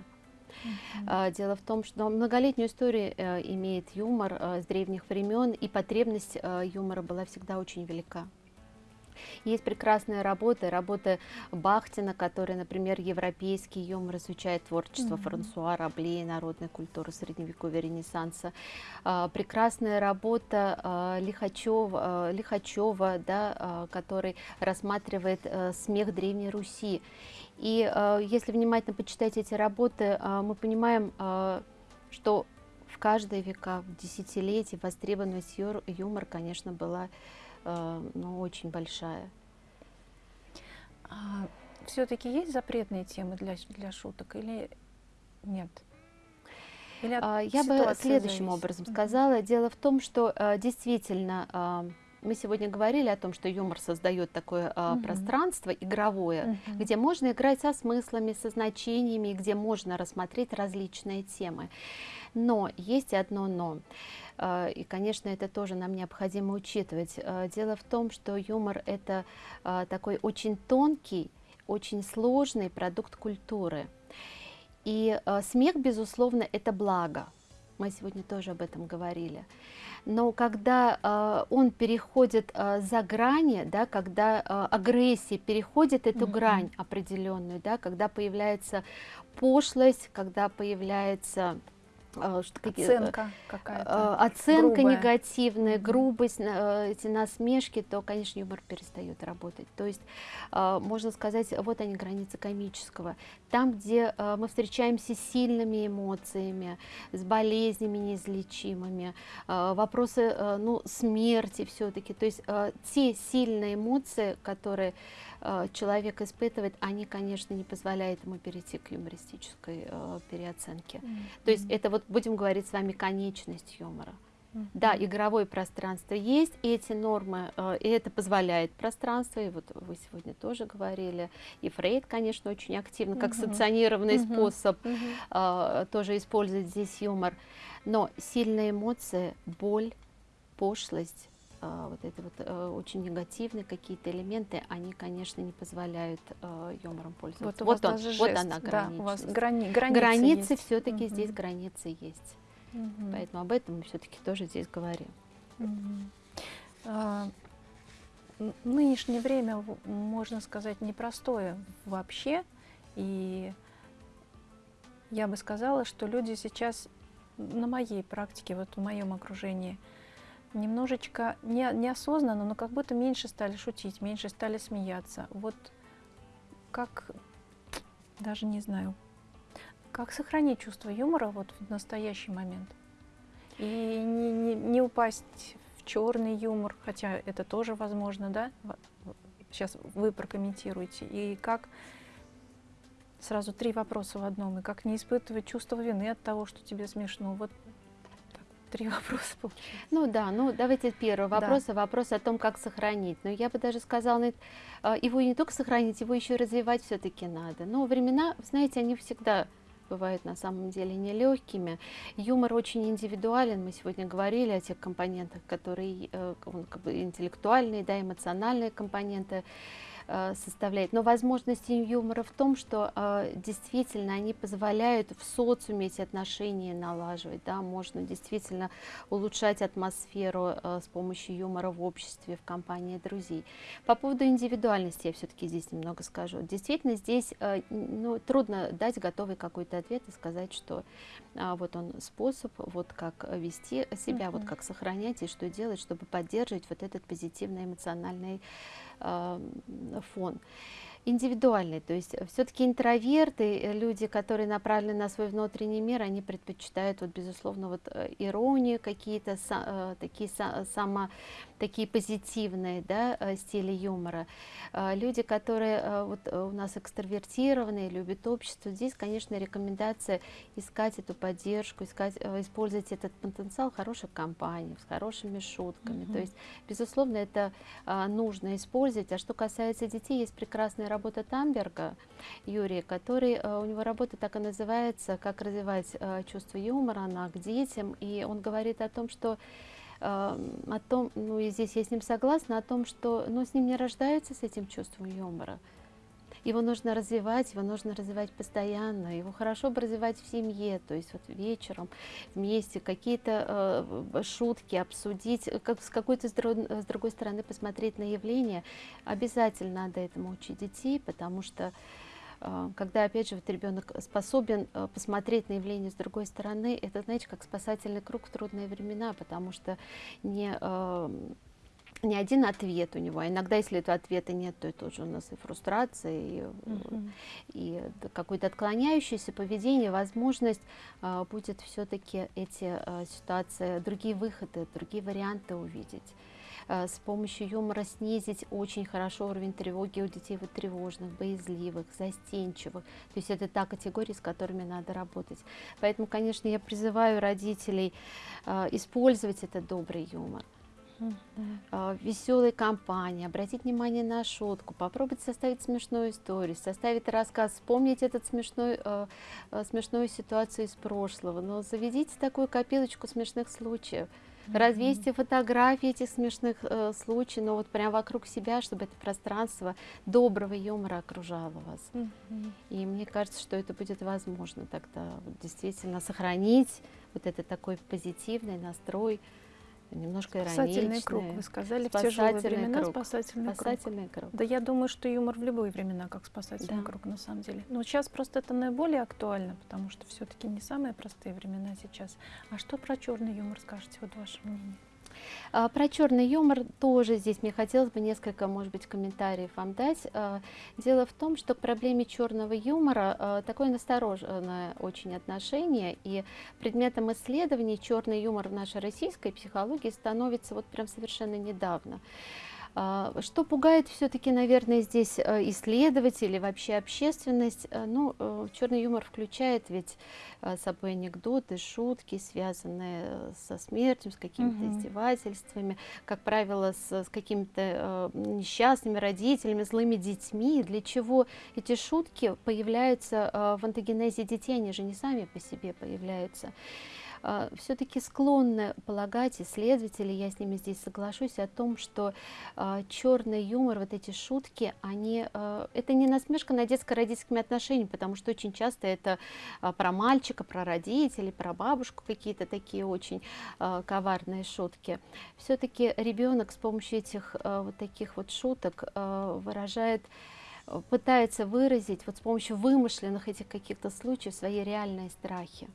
Дело в том, что многолетнюю историю имеет юмор с древних времен, и потребность юмора была всегда очень велика. Есть прекрасная работа, работа Бахтина, который, например, европейский юмор изучает творчество mm -hmm. Франсуа Рабле, народной культуры средневековья Ренессанса. А, прекрасная работа а, Лихачева, а, Лихачева да, который рассматривает смех Древней Руси. И если внимательно почитать эти работы, мы понимаем, что в каждые века, в десятилетия востребованность юмора, конечно, была Э, ну, очень большая.
А, Все-таки есть запретные темы для, для шуток или нет?
Или а, Я бы следующим зависит? образом сказала. Дело в том, что а, действительно а, мы сегодня говорили о том, что юмор создает такое а, угу. пространство игровое, угу. где можно играть со смыслами, со значениями, где можно рассмотреть различные темы. Но есть одно но. А, и, конечно, это тоже нам необходимо учитывать. А, дело в том, что юмор – это такой очень тонкий, очень сложный продукт культуры. И смех, безусловно, это благо. Мы сегодня тоже об этом говорили. Но когда э, он переходит э, за грани, да, когда э, агрессия переходит эту mm -hmm. грань определенную, да, когда появляется пошлость, когда появляется
оценка какая-то
а, оценка грубая. негативная, грубость, э, эти насмешки, то, конечно, юмор перестает работать. То есть а, можно сказать, вот они границы комического. Там, где мы встречаемся с сильными эмоциями, с болезнями неизлечимыми, вопросы ну, смерти все-таки, то есть те сильные эмоции, которые человек испытывает, они, конечно, не позволяют ему перейти к юмористической переоценке. Mm -hmm. То есть это вот будем говорить с вами конечность юмора. Mm-hmm. Да, игровое пространство есть, и эти нормы, э, и это позволяет пространство, и вот вы сегодня тоже говорили, и Фрейд, конечно, очень активно, как mm-hmm. санкционированный mm-hmm. способ mm-hmm. Э, тоже использует здесь юмор, но сильные эмоции, боль, пошлость, э, вот это вот э, очень негативные какие-то элементы, они, конечно, не позволяют э, юмором пользоваться.
Вот,
вот,
он, вот она граница. Да, у вас грани
границы, границы все-таки угу. здесь границы есть. Угу. Поэтому об этом мы все-таки тоже здесь говорим. Угу.
А, нынешнее время, можно сказать, непростое вообще. И я бы сказала, что люди сейчас на моей практике, вот в моем окружении, немножечко не, неосознанно, но как будто меньше стали шутить, меньше стали смеяться. Вот как, даже не знаю, как сохранить чувство юмора вот в настоящий момент? И не, не, не упасть в черный юмор, хотя это тоже возможно, да? Сейчас вы прокомментируете. И как сразу три вопроса в одном. И как не испытывать чувство вины от того, что тебе смешно. Вот три вопроса получилось.
Ну да, ну давайте первый вопрос, да. вопрос о том, как сохранить. Но я бы даже сказала, а, его не только сохранить, его еще развивать все-таки надо. Но времена, знаете, они всегда бывают на самом деле нелегкими. Юмор очень индивидуален. Мы сегодня говорили о тех компонентах, которые э, он, как бы интеллектуальные, да, эмоциональные компоненты. Э, составляет. Но возможности юмора в том, что э, действительно они позволяют в социуме эти отношения налаживать. Да? Можно действительно улучшать атмосферу э, с помощью юмора в обществе, в компании друзей. По поводу индивидуальности я все-таки здесь немного скажу. Действительно, здесь ну, трудно дать готовый какой-то ответ и сказать, что вот он способ, вот как вести себя, uh -huh. вот как сохранять и что делать, чтобы поддерживать вот этот позитивный эмоциональный фон индивидуальный, то есть все-таки интроверты, э, люди, которые направлены на свой внутренний мир, они предпочитают, вот, безусловно, вот, э, иронию, какие-то э, такие само такие позитивные да, э, стили юмора. Э, люди, которые э, вот у нас экстравертированные, любят общество, здесь, конечно, рекомендация искать эту поддержку, искать, использовать этот потенциал хороших компаний, с хорошими шутками. -hmm. То есть, безусловно, это нужно использовать. А что касается детей, есть прекрасная работа Тамберга, Юрия, который, у него работа так и называется, как развивать чувство юмора, она к детям, и он говорит о том, что о том, ну и здесь я с ним согласна, о том, что ну, с ним не рождаются с этим чувством юмора. Его нужно развивать, его нужно развивать постоянно, его хорошо бы развивать в семье, то есть вот вечером вместе какие-то э, шутки обсудить, как с какой-то с, с другой стороны посмотреть на явление. Обязательно надо этому учить детей, потому что а, когда, опять же, вот ребенок способен посмотреть на явление с другой стороны, это, знаете, как спасательный круг в трудные времена, потому что не а, не один ответ у него, а иногда, если этого ответа нет, то это уже у нас и фрустрация, и, uh -huh. и какое-то отклоняющееся поведение, возможность а, будет все-таки эти а, ситуации, другие выходы, другие варианты увидеть. Э, с помощью юмора снизить очень хорошо уровень тревоги у детей вот тревожных, боязливых, застенчивых. То есть это та категория, с которыми надо работать. Поэтому, конечно, я призываю родителей э, использовать этот добрый юмор. Э, веселой компании, обратить внимание на шутку, попробовать составить смешную историю, составить рассказ, вспомнить этот смешной, смешную ситуацию из прошлого, но заведите такую копилочку смешных случаев. Развесьте фотографии этих смешных э, случаев, но вот прям вокруг себя, чтобы это пространство доброго юмора окружало вас. Mm -hmm. И мне кажется, что это будет возможно тогда вот, действительно сохранить вот этот такой позитивный настрой немножко
спасательный круг, вы сказали, в тяжелые времена
круг.
спасательный,
Спасательный круг.
круг. Да я думаю, что юмор в любые времена как спасательный
Да.
круг на самом деле. Но сейчас просто это наиболее актуально, потому что все-таки не самые простые времена сейчас. А что про черный юмор скажете, вот ваше мнение?
А, Про черный юмор тоже здесь мне хотелось бы несколько, может быть, комментариев вам дать. А, Дело в том, что к проблеме черного юмора а, такое настороженное очень отношение, и предметом исследований черный юмор в нашей российской психологии становится вот прям совершенно недавно. А, Что пугает все-таки, наверное, здесь э, исследователи, вообще общественность? Э, Ну, э, черный юмор включает ведь собой анекдоты, шутки, связанные со смертью, с какими-то
Мгм.
издевательствами, как правило, с, с какими-то несчастными родителями, злыми детьми. Для чего эти шутки появляются в антогенезе детей, они же не сами по себе появляются все-таки склонны полагать исследователи, я с ними здесь соглашусь, о том, что черный юмор, вот эти шутки, они, э, это не насмешка над детско-родительскими отношениями, потому что очень часто это а, про мальчика, про родителей, про бабушку какие-то такие очень а, коварные шутки. Все-таки ребенок с помощью этих а, вот таких вот шуток а, выражает пытается выразить вот с помощью вымышленных этих каких-то случаев свои реальные страхи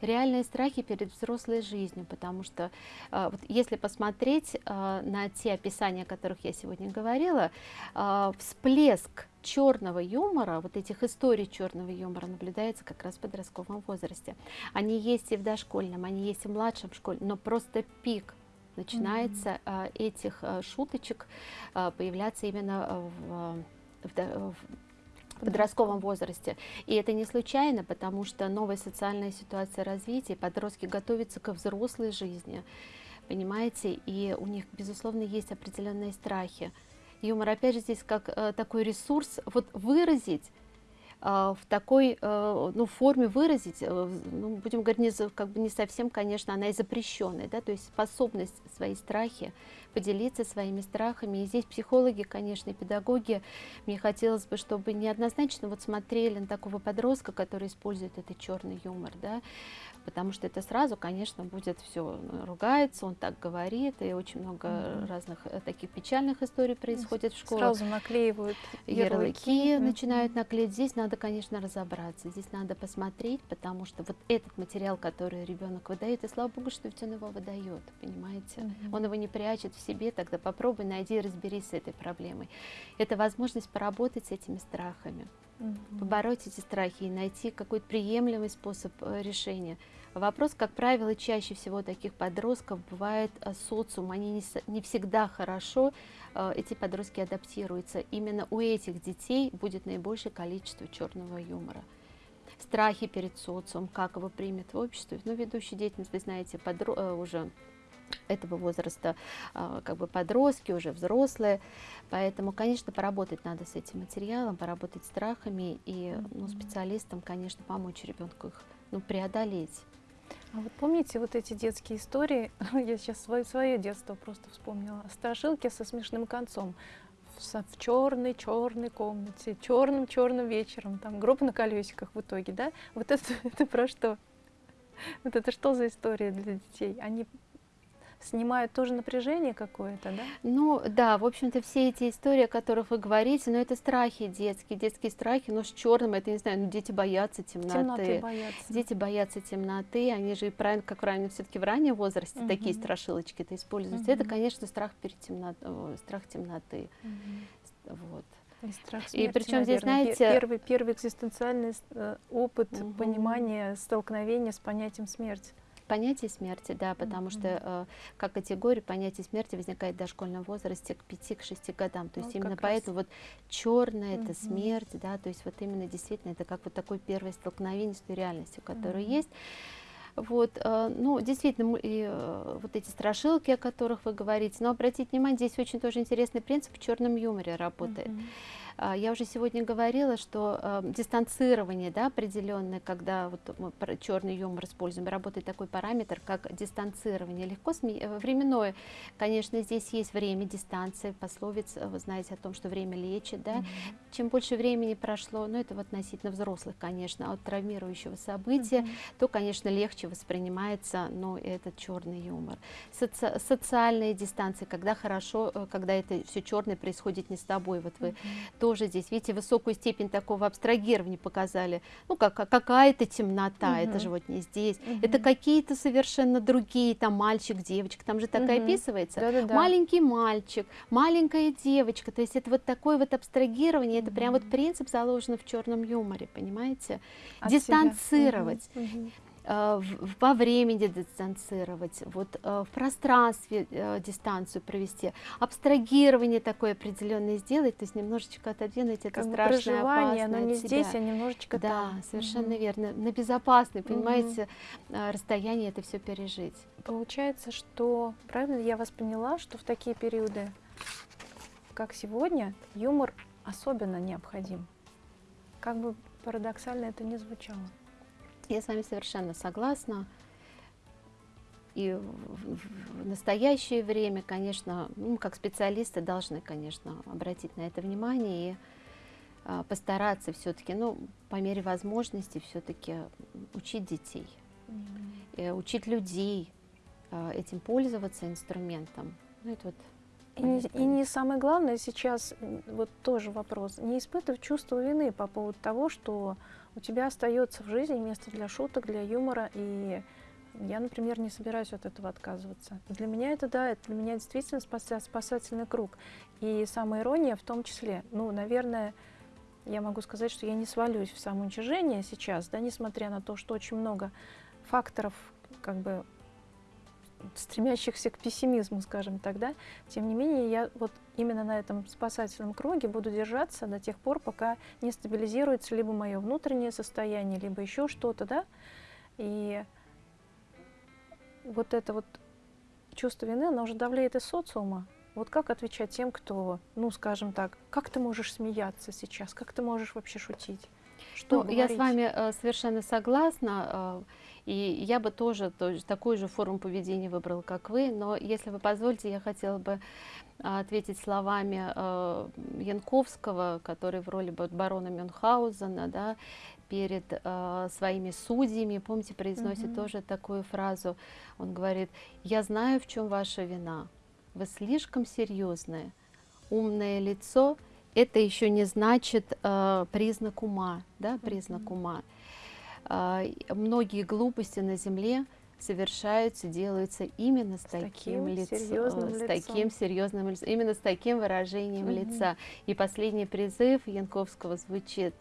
реальные страхи перед взрослой жизнью, потому что а, вот если посмотреть а, на те описания, о которых я сегодня говорила, а, всплеск черного юмора, вот этих историй черного юмора наблюдается как раз в подростковом возрасте. Они есть и в дошкольном, они есть и в младшем школе, но просто пик начинается а, этих а, шуточек появляться именно в, в в в подростковом возрасте. И это не случайно, потому что новая социальная ситуация развития, подростки готовятся ко взрослой жизни, понимаете, и у них, безусловно, есть определенные страхи. Юмор, опять же, здесь как э, такой ресурс, вот выразить э, в такой э, ну, форме выразить, э, ну, будем говорить, не, как бы не совсем, конечно, она и запрещенная, да, то есть способность свои страхи поделиться своими страхами. И здесь психологи, конечно, и педагоги, мне хотелось бы, чтобы неоднозначно вот смотрели на такого подростка, который использует этот черный юмор, да, потому что это сразу, конечно, будет все ругается, он так говорит, и очень много
Мгм.
разных э, таких печальных историй происходит в школах
Сразу наклеивают
ярлыки
Мгм.
начинают наклеить. Здесь надо, конечно, разобраться, здесь надо посмотреть, потому что вот этот материал, который ребенок выдает, и слава богу, что ведь он его выдает, понимаете?
Мгм.
Он его не прячет в себе, тогда попробуй, найди, разберись с этой проблемой. Это возможность поработать с этими страхами,
Мгм.
побороть эти страхи и найти какой-то приемлемый способ э, решения. Вопрос, как правило, чаще всего таких подростков бывает э, социум, они не, не всегда хорошо, э, эти подростки адаптируются. Именно у этих детей будет наибольшее количество черного юмора. Страхи перед социумом, как его примет в обществе. Ну, ведущая деятельность, вы знаете, подро- уже этого возраста, а, как бы подростки, уже взрослые. Поэтому, конечно, поработать надо с этим материалом, поработать с страхами и ну, специалистам, конечно, помочь ребенку их ну, преодолеть.
А вот помните вот эти детские истории? Я сейчас свое, свое детство просто вспомнила. Страшилки со смешным концом. В, со- в черной черной комнате, черным черным вечером, там гроб на колесиках в итоге, да? Вот это, это про что? Вот это что за история для детей? Они снимают тоже напряжение какое-то, да?
Ну да, в общем-то, все эти истории, о которых вы говорите, ну это страхи детские, детские страхи, но с черным, это, не знаю, ну дети боятся темноты.
Темноты боятся.
Дети боятся темноты, они же и правильно, как правильно все-таки в раннем возрасте такие
Мгм.
страшилочки-то используются. Это,
Мгм.
конечно, страх перед темнотой, страх темноты.
Мгм.
Вот.
И страх
И
смерти,
причем здесь, знаете-
первый, первый экзистенциальный э, опыт
Мгм.
понимания, столкновения с понятием смерти.
Понятие смерти, да, потому что
Мгм.
э, как категория понятие смерти возникает в дошкольном возрасте к 5-6 годам. То есть
Вот
именно
как раз.
поэтому вот черное это
Мгм.
смерть, да, то есть вот именно действительно это как вот такое первое столкновение с той реальностью, которая
Мгм.
есть. Вот, э, ну, действительно, и, э, вот эти страшилки, о которых вы говорите, но обратите внимание, здесь очень тоже интересный принцип в черном юморе работает.
Мгм.
А, я уже сегодня говорила, что э, дистанцирование да, определенное, когда вот мы черный юмор используем, работает такой параметр, как дистанцирование. Легко сме... Э, временное, конечно, здесь есть время, дистанция, пословица, вы знаете о том, что время лечит. Да? Mm -hmm. Чем больше времени прошло, ну это относительно взрослых, конечно, от травмирующего события, mm -hmm. то, конечно, легче воспринимается ну, этот черный юмор. Соци... Социальные дистанции, когда хорошо, э, когда это все черное происходит не с тобой, вот вы mm -hmm тоже здесь, видите, высокую степень такого абстрагирования показали. Ну, как, какая-то темнота, угу. это же вот не здесь. Угу. Это какие-то совершенно другие, там мальчик, девочка, там же такая угу. описывается. Да -да -да. Маленький мальчик, маленькая девочка. То есть это вот такое вот абстрагирование, угу. это прям вот принцип заложен в черном юморе, понимаете? От Дистанцировать. Угу. Во времени дистанцировать, вот э, в пространстве э, дистанцию провести, абстрагирование такое определенное сделать, то есть немножечко отодвинуть это как страшное, опасное
но не здесь, а немножечко
да,
там.
совершенно угу. верно, на безопасной, понимаете, угу. расстоянии это все пережить.
Получается, что, правильно я вас поняла, что в такие периоды, как сегодня, юмор особенно необходим. Как бы парадоксально это не звучало.
Я с вами совершенно согласна. И в настоящее время, конечно, ну, как специалисты должны, конечно, обратить на это внимание и а, постараться все-таки, ну, по мере возможности все-таки учить детей, mm -hmm. учить людей а, этим пользоваться инструментом. Ну, это вот
и не, самое главное сейчас, вот тоже вопрос, не испытывать чувство вины по поводу того, что у тебя остается в жизни место для шуток, для юмора, и я, например, не собираюсь от этого отказываться. Для меня это, да, это для меня действительно спасательный круг. И самая ирония в том числе, ну, наверное, я могу сказать, что я не свалюсь в самоуничижение сейчас, да, несмотря на то, что очень много факторов, как бы, стремящихся к пессимизму, скажем так, да, тем не менее, я вот именно на этом спасательном круге буду держаться до тех пор, пока не стабилизируется либо мое внутреннее состояние, либо еще что-то, да, и вот это вот чувство вины, оно уже давляет из социума. Вот как отвечать тем, кто, ну, скажем так, как ты можешь смеяться сейчас, как ты можешь вообще шутить?
Что ну, я с вами э, совершенно согласна. Э, и я бы тоже, тоже такую же форму поведения выбрала, как вы. Но если вы позволите, я хотела бы а, ответить словами э, Янковского, который в роли барона Мюнхгаузена, да, перед э, своими судьями, помните, произносит mm -hmm. тоже такую фразу. Он говорит, я знаю, в чем ваша вина. Вы слишком серьезное, умное лицо, это еще не значит э, признак ума, да, признак mm -hmm. ума. Э, многие глупости на земле совершаются, делаются именно с, с таким, лицом, с лицом. таким серьезным лицом, именно с таким выражением угу. лица. И последний призыв Янковского звучит: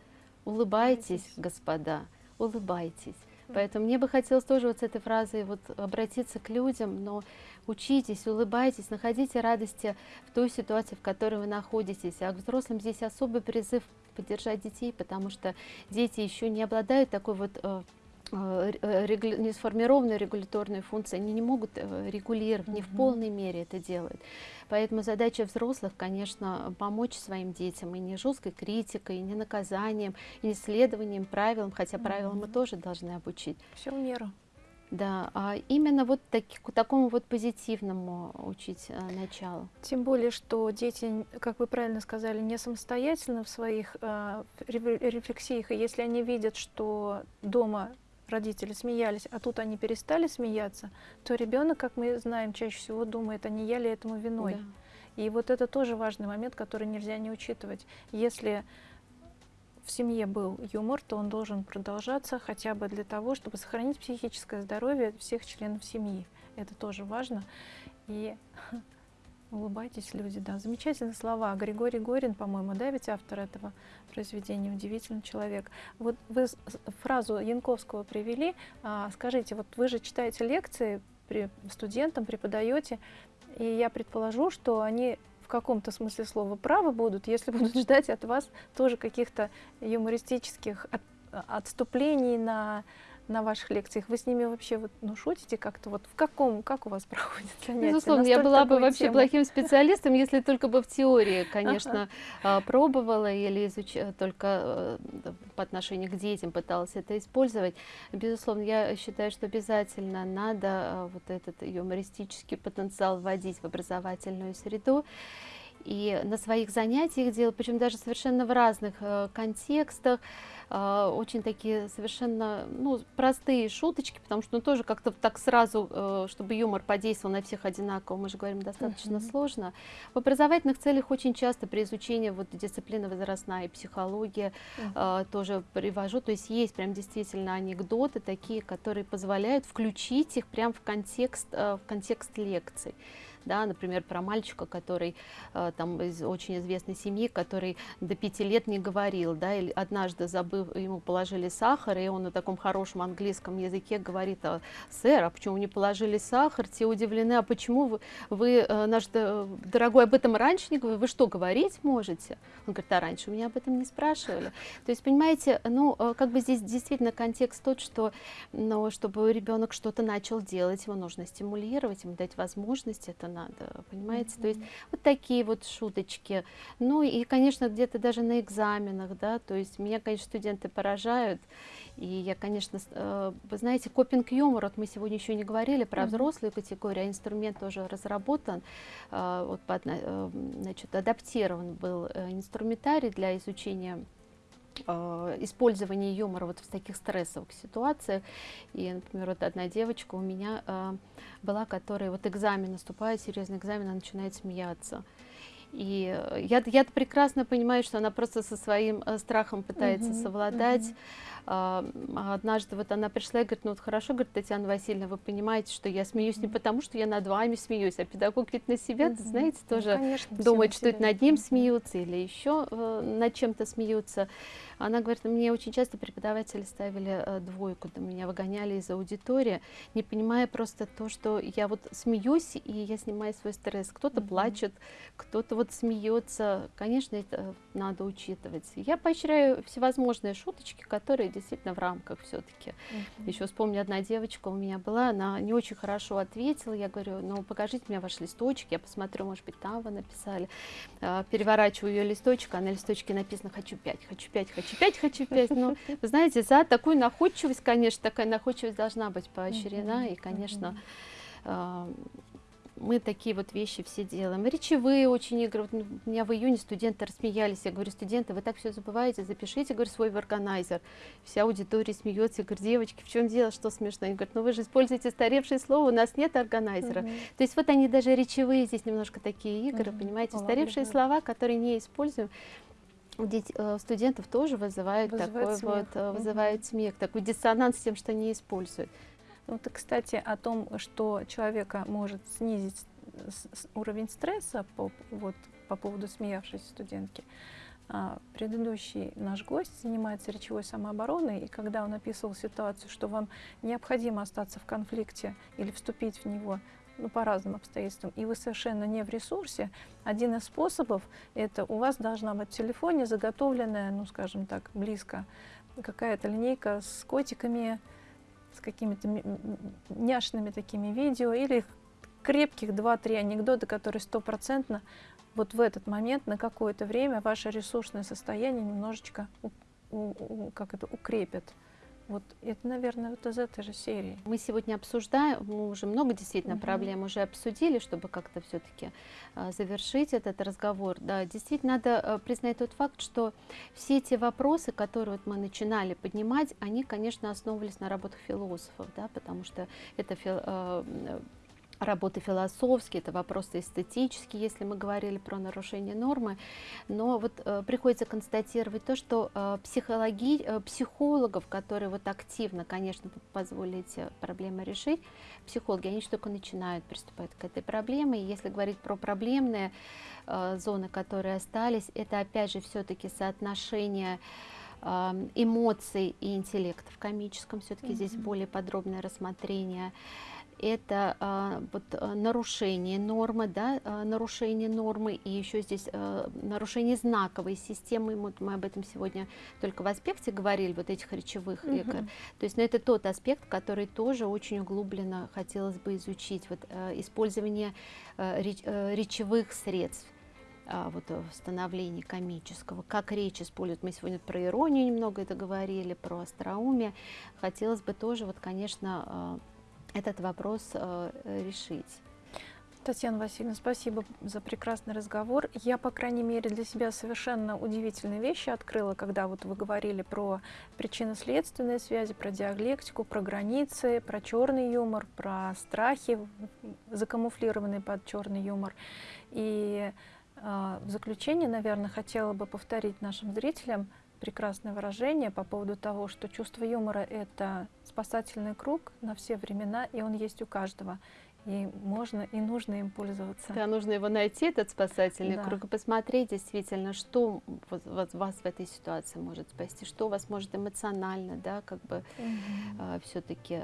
улыбайтесь, господа, улыбайтесь. Поэтому мне бы хотелось тоже вот с этой фразой вот обратиться к людям, но учитесь, улыбайтесь, находите радости в той ситуации, в которой вы находитесь. А к взрослым здесь особый призыв поддержать детей, потому что дети еще не обладают такой вот э, не сформированные регуляторные функции, они не могут э, регулировать, не в полной мере это делают. Поэтому задача взрослых, конечно, помочь своим детям и не жесткой критикой, и не наказанием, и не следованием правилам, хотя правилам мы тоже должны обучить.
Все в меру.
Да, а именно вот таки, такому вот позитивному учить а, началу.
Тем более, что дети, как вы правильно сказали, не самостоятельно в своих а, рефлексиях, и если они видят, что дома родители смеялись, а тут они перестали смеяться, то ребенок, как мы знаем, чаще всего думает, а не я ли этому виной. Да. И вот это тоже важный момент, который нельзя не учитывать. Если в семье был юмор, то он должен продолжаться хотя бы для того, чтобы сохранить психическое здоровье всех членов семьи. Это тоже важно. И Улыбайтесь, люди, да. Замечательные слова. Григорий Горин, по-моему, да, ведь автор этого произведения, удивительный человек. Вот вы фразу Янковского привели. А, скажите, вот вы же читаете лекции при студентам, преподаете, и я предположу, что они в каком-то смысле слова правы будут, если будут ждать от вас тоже каких-то юмористических от, отступлений на на ваших лекциях, вы с ними вообще вот, ну, шутите как-то? Вот в каком, как у вас проходит занятия?
Безусловно, я была бы вообще тему? плохим специалистом, если только бы в теории, конечно, ага. пробовала или изучала, только э, по отношению к детям пыталась это использовать. Безусловно, я считаю, что обязательно надо э, вот этот юмористический потенциал вводить в образовательную среду и на своих занятиях делать, причем даже совершенно в разных э, контекстах, э, очень такие совершенно ну, простые шуточки, потому что ну, тоже как-то так сразу, э, чтобы юмор подействовал на всех одинаково, мы же говорим, достаточно uh -huh. сложно. В образовательных целях очень часто при изучении вот, дисциплины возрастная и психология uh -huh. э, тоже привожу, то есть есть прям действительно анекдоты такие, которые позволяют включить их прям в контекст, э, в контекст лекций да, например, про мальчика, который э, там из очень известной семьи, который до пяти лет не говорил, да, или однажды забыв, ему положили сахар, и он на таком хорошем английском языке говорит, а, сэр, а почему не положили сахар? Те удивлены, а почему вы, вы э, наш дорогой, об этом раньше не говорили? Вы что, говорить можете? Он говорит, а раньше меня об этом не спрашивали. То есть, понимаете, ну, э, как бы здесь действительно контекст тот, что, ну, чтобы ребенок что-то начал делать, его нужно стимулировать, ему дать возможность это надо, понимаете? Mm -hmm. То есть вот такие вот шуточки. Ну и, конечно, где-то даже на экзаменах, да, то есть меня, конечно, студенты поражают. И я, конечно, э, вы знаете, копинг-юмор, вот мы сегодня еще не говорили про mm -hmm. взрослую категорию, а инструмент тоже разработан, э, вот, э, значит, адаптирован был инструментарий для изучения э, использование юмора вот в таких стрессовых ситуациях. И, например, вот одна девочка у меня э, была, которая вот экзамен наступает, серьезный экзамен, она начинает смеяться. И я, я прекрасно понимаю, что она просто со своим э, страхом пытается -huh, совладать. А, однажды вот она пришла и говорит, ну вот хорошо, говорит, Татьяна Васильевна, вы понимаете, что я смеюсь не потому, что я над вами смеюсь, а педагог ведь на себя, -hmm. знаете, ну, тоже ну, конечно, думает, что это над ним смеются или еще э, над чем-то смеются. Она говорит, мне очень часто преподаватели ставили э, двойку, меня выгоняли из аудитории, не понимая просто то, что я вот смеюсь, и я снимаю свой стресс. Кто-то mm -hmm. плачет, кто-то вот смеется. Конечно, это надо учитывать. Я поощряю всевозможные шуточки, которые действительно в рамках все-таки. -hmm. Еще вспомню, одна девочка у меня была, она не очень хорошо ответила. Я говорю, ну покажите мне ваш листочек, я посмотрю, может быть, там вы написали. А, переворачиваю ее листочек, а на листочке написано «хочу пять, хочу пять, хочу пять, хочу пять. Ну, вы знаете, за такую находчивость, конечно, такая находчивость должна быть поощрена. И, конечно, мы такие вот вещи все делаем. Речевые очень игры. Вот у меня в июне студенты рассмеялись. Я говорю, студенты, вы так все забываете, запишите, говорю, свой органайзер. Вся аудитория смеется. Я говорю, девочки, в чем дело, что смешно? Они говорят, ну вы же используете старевшее слово, у нас нет органайзера. -huh. То есть вот они даже речевые здесь немножко такие игры, -huh. понимаете, устаревшие слова, которые не используем у э, студентов тоже вызывает, вызывает такой смех. вот, вызывает угу. смех, такой диссонанс с тем, что не используют.
Ну, вот, кстати, о том, что человека может снизить уровень стресса по, вот, по поводу смеявшейся студентки. А, предыдущий наш гость занимается речевой самообороной, и когда он описывал ситуацию, что вам необходимо остаться в конфликте или вступить в него, ну, по разным обстоятельствам, и вы совершенно не в ресурсе, один из способов – это у вас должна быть в телефоне заготовленная, ну, скажем так, близко, какая-то линейка с котиками, с какими-то няшными такими видео, или крепких 2-3 анекдота, которые стопроцентно вот в этот момент на какое-то время ваше ресурсное состояние немножечко у, у, как это, укрепят. Вот это, наверное, вот из этой же серии.
Мы сегодня обсуждаем, мы уже много действительно угу. проблем уже обсудили, чтобы как-то все-таки а, завершить этот разговор. Да, действительно надо а, признать тот факт, что все эти вопросы, которые вот мы начинали поднимать, они, конечно, основывались на работах философов, да, потому что это а, работы философские, это вопросы эстетические, если мы говорили про нарушение нормы. Но вот э, приходится констатировать то, что э, психологи, э, психологов, которые вот активно, конечно, позволили эти проблемы решить, психологи, они только начинают приступать к этой проблеме. И если говорить про проблемные э, зоны, которые остались, это опять же все-таки соотношение э, эмоций и интеллекта в комическом, все-таки mm -hmm. здесь более подробное рассмотрение это а, вот, а, нарушение нормы, да, а, нарушение нормы, и еще здесь а, нарушение знаковой системы, вот мы об этом сегодня только в аспекте говорили, вот этих речевых
Мгм.
эко. То есть, ну, это тот аспект, который тоже очень углубленно хотелось бы изучить, вот э, использование э, реч- э, речевых средств а, вот э, в становлении комического, как речь используют. Мы сегодня про иронию немного это говорили, про остроумие. Хотелось бы тоже, вот, конечно, этот вопрос э, решить.
Татьяна Васильевна, спасибо за прекрасный разговор. Я, по крайней мере, для себя совершенно удивительные вещи открыла, когда вот вы говорили про причинно-следственные связи, про диалектику, про границы, про черный юмор, про страхи, закамуфлированные под черный юмор. И э, в заключение, наверное, хотела бы повторить нашим зрителям прекрасное выражение по поводу того, что чувство юмора — это спасательный круг на все времена, и он есть у каждого. И можно и нужно им пользоваться.
Да, нужно его найти, этот спасательный
Да.
круг, и посмотреть действительно, что вас в этой ситуации может спасти, что вас может эмоционально, да, как бы
Мгм.
все-таки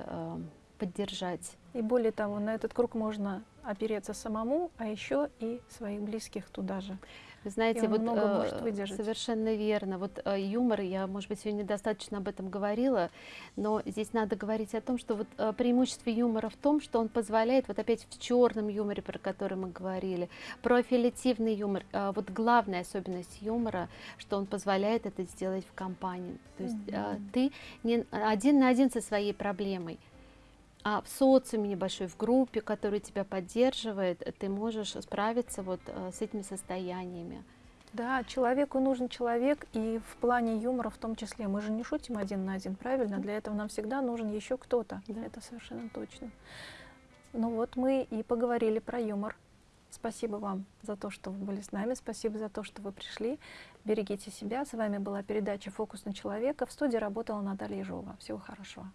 поддержать.
И более того, на этот круг можно опереться самому, а еще и своих близких туда же.
Вы знаете, вот
много
э,
может выдержать.
совершенно верно. Вот э, юмор, я, может быть, сегодня достаточно об этом говорила, но здесь надо говорить о том, что вот э, преимущество юмора в том, что он позволяет, вот опять в черном юморе, про который мы говорили, про аффилиативный юмор, э, вот главная особенность юмора, что он позволяет это сделать в компании. То есть э,
Мгм.
ты не один на один со своей проблемой, а в социуме небольшой, в группе, которая тебя поддерживает, ты можешь справиться вот э, с этими состояниями.
Да, человеку нужен человек, и в плане юмора в том числе. Мы же не шутим один на один, правильно? Для этого нам всегда нужен еще кто-то.
Да.
Это совершенно точно. Ну вот мы и поговорили про юмор. Спасибо вам за то, что вы были с нами. Спасибо за то, что вы пришли. Берегите себя. С вами была передача «Фокус на человека». В студии работала Наталья Ежова. Всего хорошего.